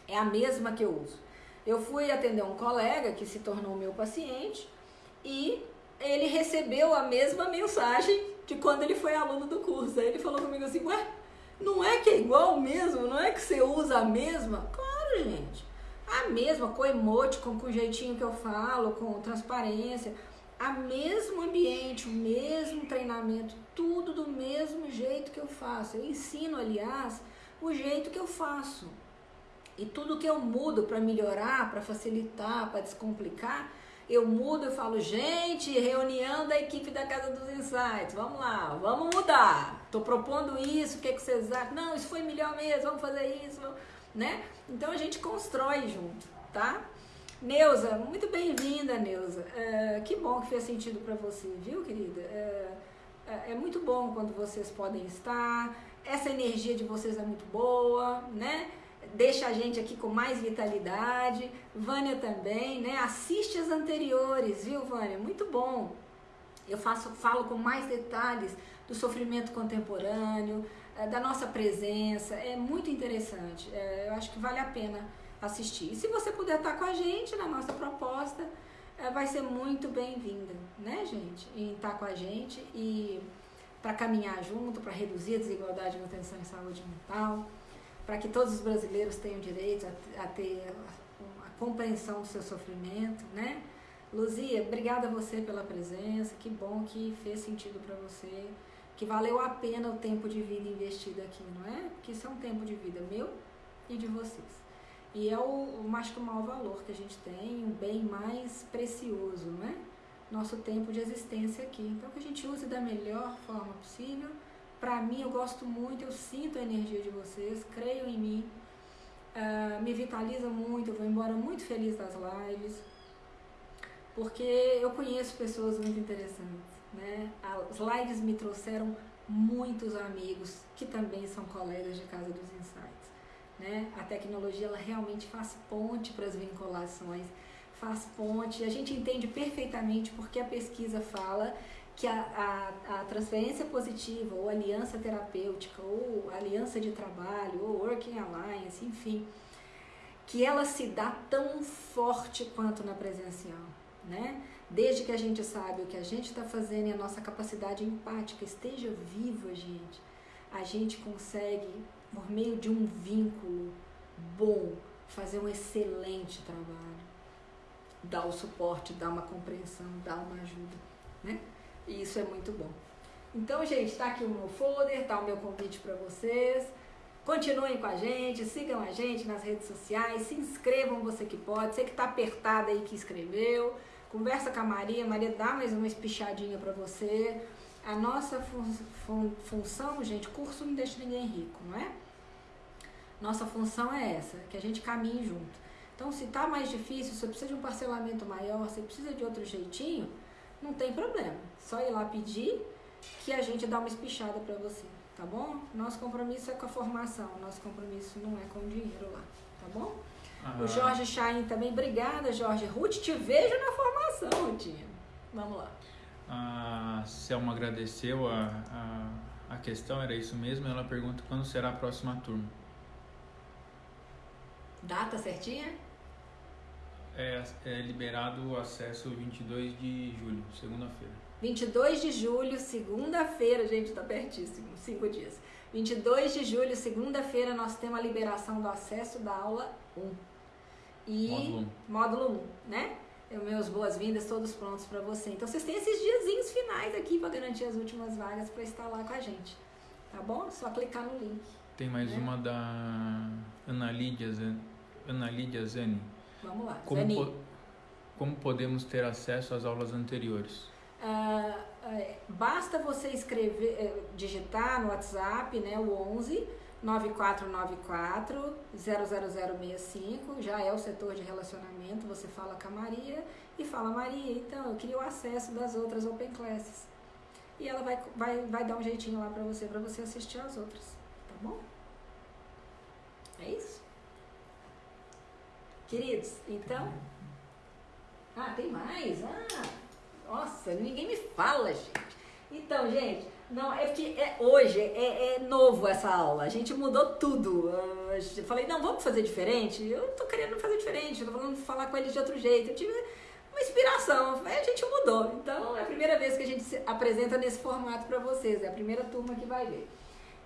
É a mesma que eu uso. Eu fui atender um colega que se tornou meu paciente e ele recebeu a mesma mensagem de quando ele foi aluno do curso. Aí ele falou comigo assim: Ué, não é que é igual mesmo? Não é que você usa a mesma? Claro, gente. A mesma, com emote, com, com o jeitinho que eu falo, com transparência. A mesmo ambiente, o mesmo treinamento, tudo do mesmo jeito que eu faço. Eu ensino, aliás, o jeito que eu faço. E tudo que eu mudo para melhorar, para facilitar, para descomplicar, eu mudo e falo, gente, reunião da equipe da Casa dos Insights, vamos lá, vamos mudar. Estou propondo isso, o que, é que vocês acham? Não, isso foi melhor mesmo, vamos fazer isso, né? Então a gente constrói junto, tá? Neuza, muito bem-vinda, Neuza. É, que bom que fez sentido para você, viu, querida? É, é, é muito bom quando vocês podem estar. Essa energia de vocês é muito boa, né? deixa a gente aqui com mais vitalidade. Vânia também, né? Assiste as anteriores, viu, Vânia? Muito bom. Eu faço, falo com mais detalhes do sofrimento contemporâneo, da nossa presença. É muito interessante. Eu acho que vale a pena assistir. E se você puder estar com a gente na nossa proposta, é, vai ser muito bem-vinda, né, gente? Em estar com a gente e para caminhar junto, para reduzir a desigualdade na atenção em saúde mental para que todos os brasileiros tenham direito a, a ter a, a, compreensão do seu sofrimento, né? Luzia, obrigada a você pela presença, que bom que fez sentido para você, que valeu a pena o tempo de vida investido aqui, não é? Porque isso é um tempo de vida meu e de vocês. E é o, acho que o maior valor que a gente tem, o bem mais precioso, não é? Nosso tempo de existência aqui. Então, que a gente use da melhor forma possível. Para mim, eu gosto muito, eu sinto a energia de vocês, creio em mim, uh, me vitaliza muito, eu vou embora muito feliz das lives, porque eu conheço pessoas muito interessantes. Né? As lives me trouxeram muitos amigos que também são colegas de Casa dos Insights. Né? A tecnologia ela realmente faz ponte para as vinculações, faz ponte. A gente entende perfeitamente porque a pesquisa fala que a, a, a, transferência positiva, ou aliança terapêutica, ou aliança de trabalho, ou working alliance, enfim, que ela se dá tão forte quanto na presencial, né? Desde que a gente sabe o que a gente está fazendo e a nossa capacidade empática esteja viva, gente, a gente consegue, por meio de um vínculo bom, fazer um excelente trabalho. Dar o suporte, dar uma compreensão, dar uma ajuda, né? E isso é muito bom. Então, gente, está aqui o meu folder, tá o meu convite para vocês. Continuem com a gente, sigam a gente nas redes sociais, se inscrevam você que pode, você que está apertado aí que escreveu. Conversa com a Maria, Maria dá mais uma espichadinha para você. A nossa fun fun função, gente, curso não deixa ninguém rico, não é? Nossa função é essa, que a gente caminhe junto. Então, se tá mais difícil, se você precisa de um parcelamento maior, se precisa de outro jeitinho, não tem problema. Só ir lá pedir que a gente dá uma espichada para você, tá bom? Nosso compromisso é com a formação, nosso compromisso não é com o dinheiro lá, tá bom? O Jorge Chain também, obrigada, Jorge. Ruth, te vejo na formação, Rutinha. Vamos lá. A Selma agradeceu a, a, a questão, era isso mesmo. Ela pergunta quando será a próxima turma. Data certinha? É, é liberado o acesso 22 de julho, segunda-feira. 22 de julho, segunda-feira, gente, tá pertíssimo, cinco dias. 22 de julho, segunda-feira, nós temos a liberação do acesso da aula 1 e módulo, módulo 1, né? Eu, meus boas-vindas, todos prontos para você. Então vocês têm esses diazinhos finais aqui para garantir as últimas vagas para estar lá com a gente. Tá bom? Só clicar no link. Tem mais né? uma da Ana Lídia, Ana Lídia Zani. Vamos lá, como, po como podemos ter acesso às aulas anteriores? Uh, uh, basta você escrever, uh, digitar no WhatsApp, né, o 11 9494 00065, já é o setor de relacionamento, você fala com a Maria e fala, Maria, então eu queria o acesso das outras Open Classes. E ela vai, vai, vai dar um jeitinho lá para você, para você assistir as outras, tá bom? É isso? Queridos, então... Ah, tem mais? Ah, nossa, ninguém me fala, gente. Então, gente, não, é porque é, hoje é, é, novo essa aula. A gente mudou tudo. Eu falei, não, vamos fazer diferente? Eu tô querendo fazer diferente, tô falando falar com eles de outro jeito. Eu tive uma inspiração, a gente mudou. Então é a primeira vez que a gente se apresenta nesse formato para vocês, é a primeira turma que vai ver.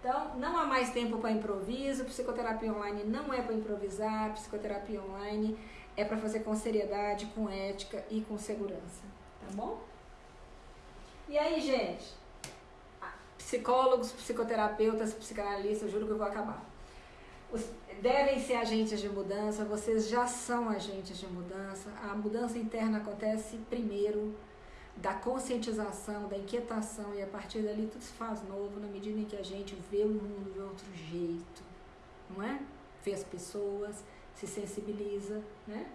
Então, não há mais tempo para improviso, psicoterapia online não é para improvisar, psicoterapia online é para fazer com seriedade, com ética e com segurança, tá bom? E aí, gente? Psicólogos, psicoterapeutas, psicanalistas, juro que eu vou acabar. Os, devem ser agentes de mudança, vocês já são agentes de mudança. A mudança interna acontece primeiro da conscientização, da inquietação, e a partir dali tudo se faz novo na medida em que a gente vê o mundo de outro jeito, não é? Vê as pessoas, se sensibiliza, né?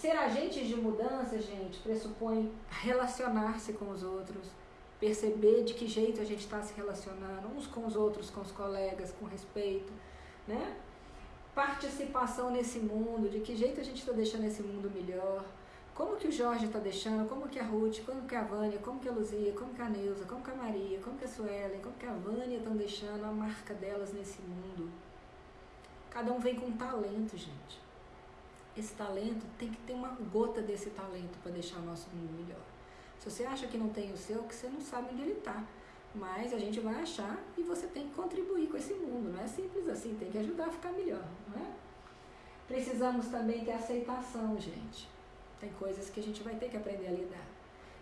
Ser agentes de mudança, gente, pressupõe relacionar-se com os outros, perceber de que jeito a gente está se relacionando uns com os outros, com os colegas, com respeito, né? Participação nesse mundo, de que jeito a gente está deixando esse mundo melhor, como que o Jorge está deixando, como que a Ruth, como que a Vânia, como que a Luzia, como que a Neuza, como que a Maria, como que a Suelen, como que a Vânia estão deixando a marca delas nesse mundo. Cada um vem com um talento, gente. Esse talento tem que ter uma gota desse talento para deixar o nosso mundo melhor. Se você acha que não tem o seu, que você não sabe onde ele está. Mas a gente vai achar e você tem que contribuir com esse mundo. Não é simples assim, tem que ajudar a ficar melhor, não é? Precisamos também ter aceitação, gente. Tem coisas que a gente vai ter que aprender a lidar.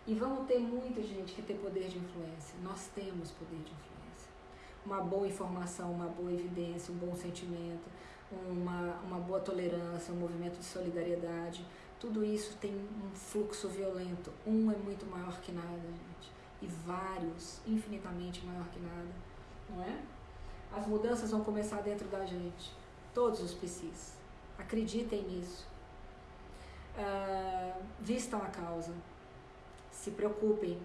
E vamos ter muita gente que tem poder de influência. Nós temos poder de influência. Uma boa informação, uma boa evidência, um bom sentimento. uma, uma boa tolerância, um movimento de solidariedade. Tudo isso tem um fluxo violento. Um é muito maior que nada, gente. E vários, infinitamente maior que nada. Não é? As mudanças vão começar dentro da gente. Todos os psis. Acreditem nisso. Uh, vistam a causa. Se preocupem.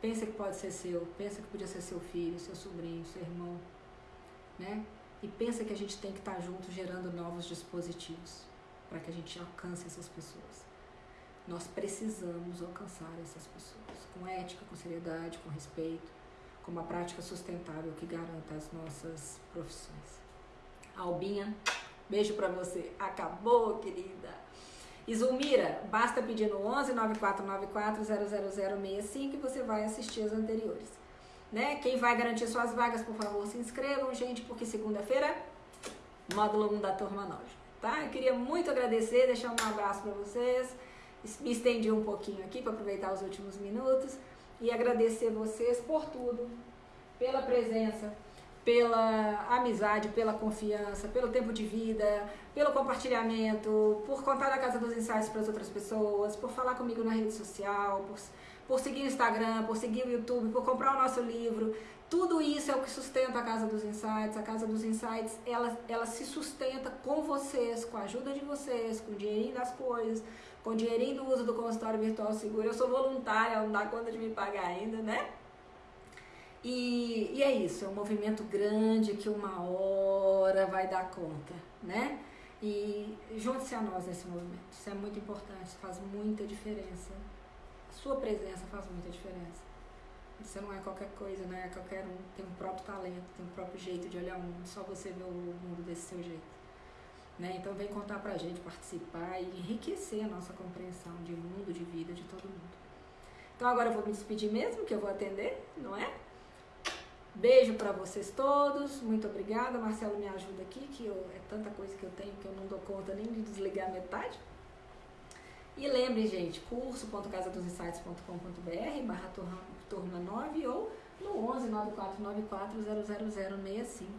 Pensa que pode ser seu. Pensa que podia ser seu filho, seu sobrinho, seu irmão. Né? E pensa que a gente tem que estar junto gerando novos dispositivos para que a gente alcance essas pessoas. Nós precisamos alcançar essas pessoas com ética, com seriedade, com respeito, com uma prática sustentável que garanta as nossas profissões. Albinha, beijo para você. Acabou, querida. Isumira, basta pedir no 11 9494 00065 e você vai assistir as anteriores. Né? Quem vai garantir suas vagas, por favor, se inscrevam, gente, porque segunda-feira, módulo 1 da turma 9. Tá? Eu queria muito agradecer, deixar um abraço para vocês. Me estendi um pouquinho aqui para aproveitar os últimos minutos e agradecer vocês por tudo, pela presença, pela amizade, pela confiança, pelo tempo de vida, pelo compartilhamento, por contar a Casa dos Ensaios para as outras pessoas, por falar comigo na rede social, por por seguir o Instagram, por seguir o YouTube, por comprar o nosso livro. Tudo isso é o que sustenta a Casa dos Insights. A Casa dos Insights, ela, ela se sustenta com vocês, com a ajuda de vocês, com o dinheirinho das coisas, com o dinheirinho do uso do consultório virtual seguro. Eu sou voluntária, não dá conta de me pagar ainda, né? E, e é isso, é um movimento grande que uma hora vai dar conta, né? E junte-se a nós nesse movimento. Isso é muito importante, faz muita diferença sua presença faz muita diferença. Você não é qualquer coisa, não é qualquer um. Tem um próprio talento, tem um próprio jeito de olhar o mundo. Só você vê o mundo desse seu jeito. Né? Então vem contar pra gente, participar e enriquecer a nossa compreensão de mundo, de vida, de todo mundo. Então agora eu vou me despedir mesmo, que eu vou atender, não é? Beijo para vocês todos, muito obrigada. Marcelo me ajuda aqui, que eu, é tanta coisa que eu tenho que eu não dou conta nem de desligar metade. E lembre, gente, curso.casadosinsights.com.br barra turma 9 ou no 11 9494 00065.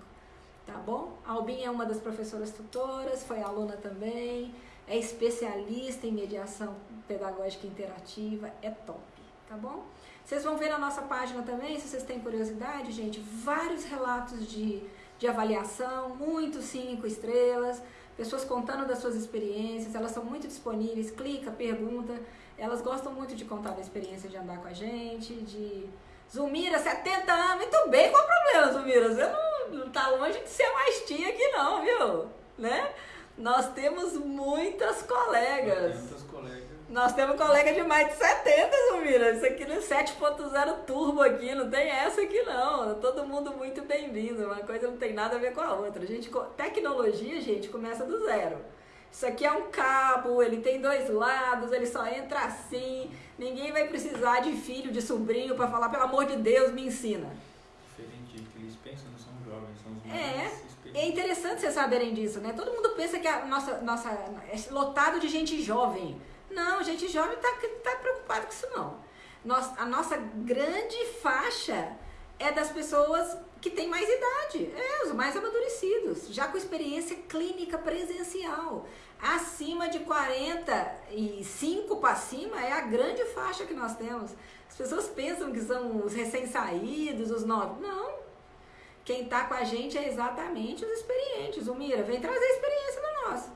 Tá bom? A Albinha é uma das professoras tutoras, foi aluna também, é especialista em mediação pedagógica interativa, é top, tá bom? Vocês vão ver na nossa página também, se vocês têm curiosidade, gente, vários relatos de, de avaliação, muitos cinco estrelas, pessoas contando das suas experiências, elas são muito disponíveis, clica, pergunta, elas gostam muito de contar da experiência de andar com a gente, de... Zumira, 70 anos, muito bem, qual o problema, Zumira? Você não, não tá longe de ser mais tia aqui não, viu? Né? Nós temos muitas colegas. Muitas colegas. Nós temos colega de mais de 70, Zumira. Isso aqui no 7.0 turbo aqui, não tem essa aqui não. Todo mundo muito bem-vindo. Uma coisa não tem nada a ver com a outra. A gente, tecnologia, gente, começa do zero. Isso aqui é um cabo, ele tem dois lados, ele só entra assim. Ninguém vai precisar de filho, de sobrinho para falar, pelo amor de Deus, me ensina. Diferente do que eles pensam, não são jovens, são os é, é interessante vocês saberem disso, né? Todo mundo pensa que a nossa, nossa é lotado de gente jovem. Não, gente jovem está tá preocupado com isso não. Nós, a nossa grande faixa é das pessoas que têm mais idade, é, os mais amadurecidos, já com experiência clínica presencial. Acima de 45 para cima é a grande faixa que nós temos. As pessoas pensam que são os recém-saídos, os novos. Não. Quem está com a gente é exatamente os experientes. O Mira, vem trazer experiência no nosso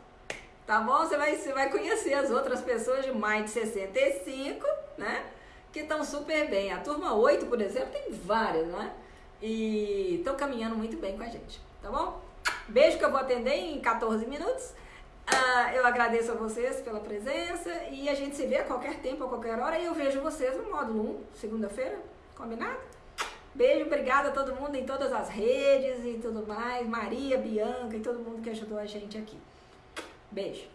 tá bom? Você vai, você vai conhecer as outras pessoas de mais de 65, né? Que estão super bem. A turma 8, por exemplo, tem várias, né? E estão caminhando muito bem com a gente, tá bom? Beijo que eu vou atender em 14 minutos. Uh, eu agradeço a vocês pela presença e a gente se vê a qualquer tempo, a qualquer hora. E eu vejo vocês no módulo 1, segunda-feira. Combinado? Beijo, obrigada a todo mundo em todas as redes e tudo mais. Maria, Bianca e todo mundo que ajudou a gente aqui. Beijo.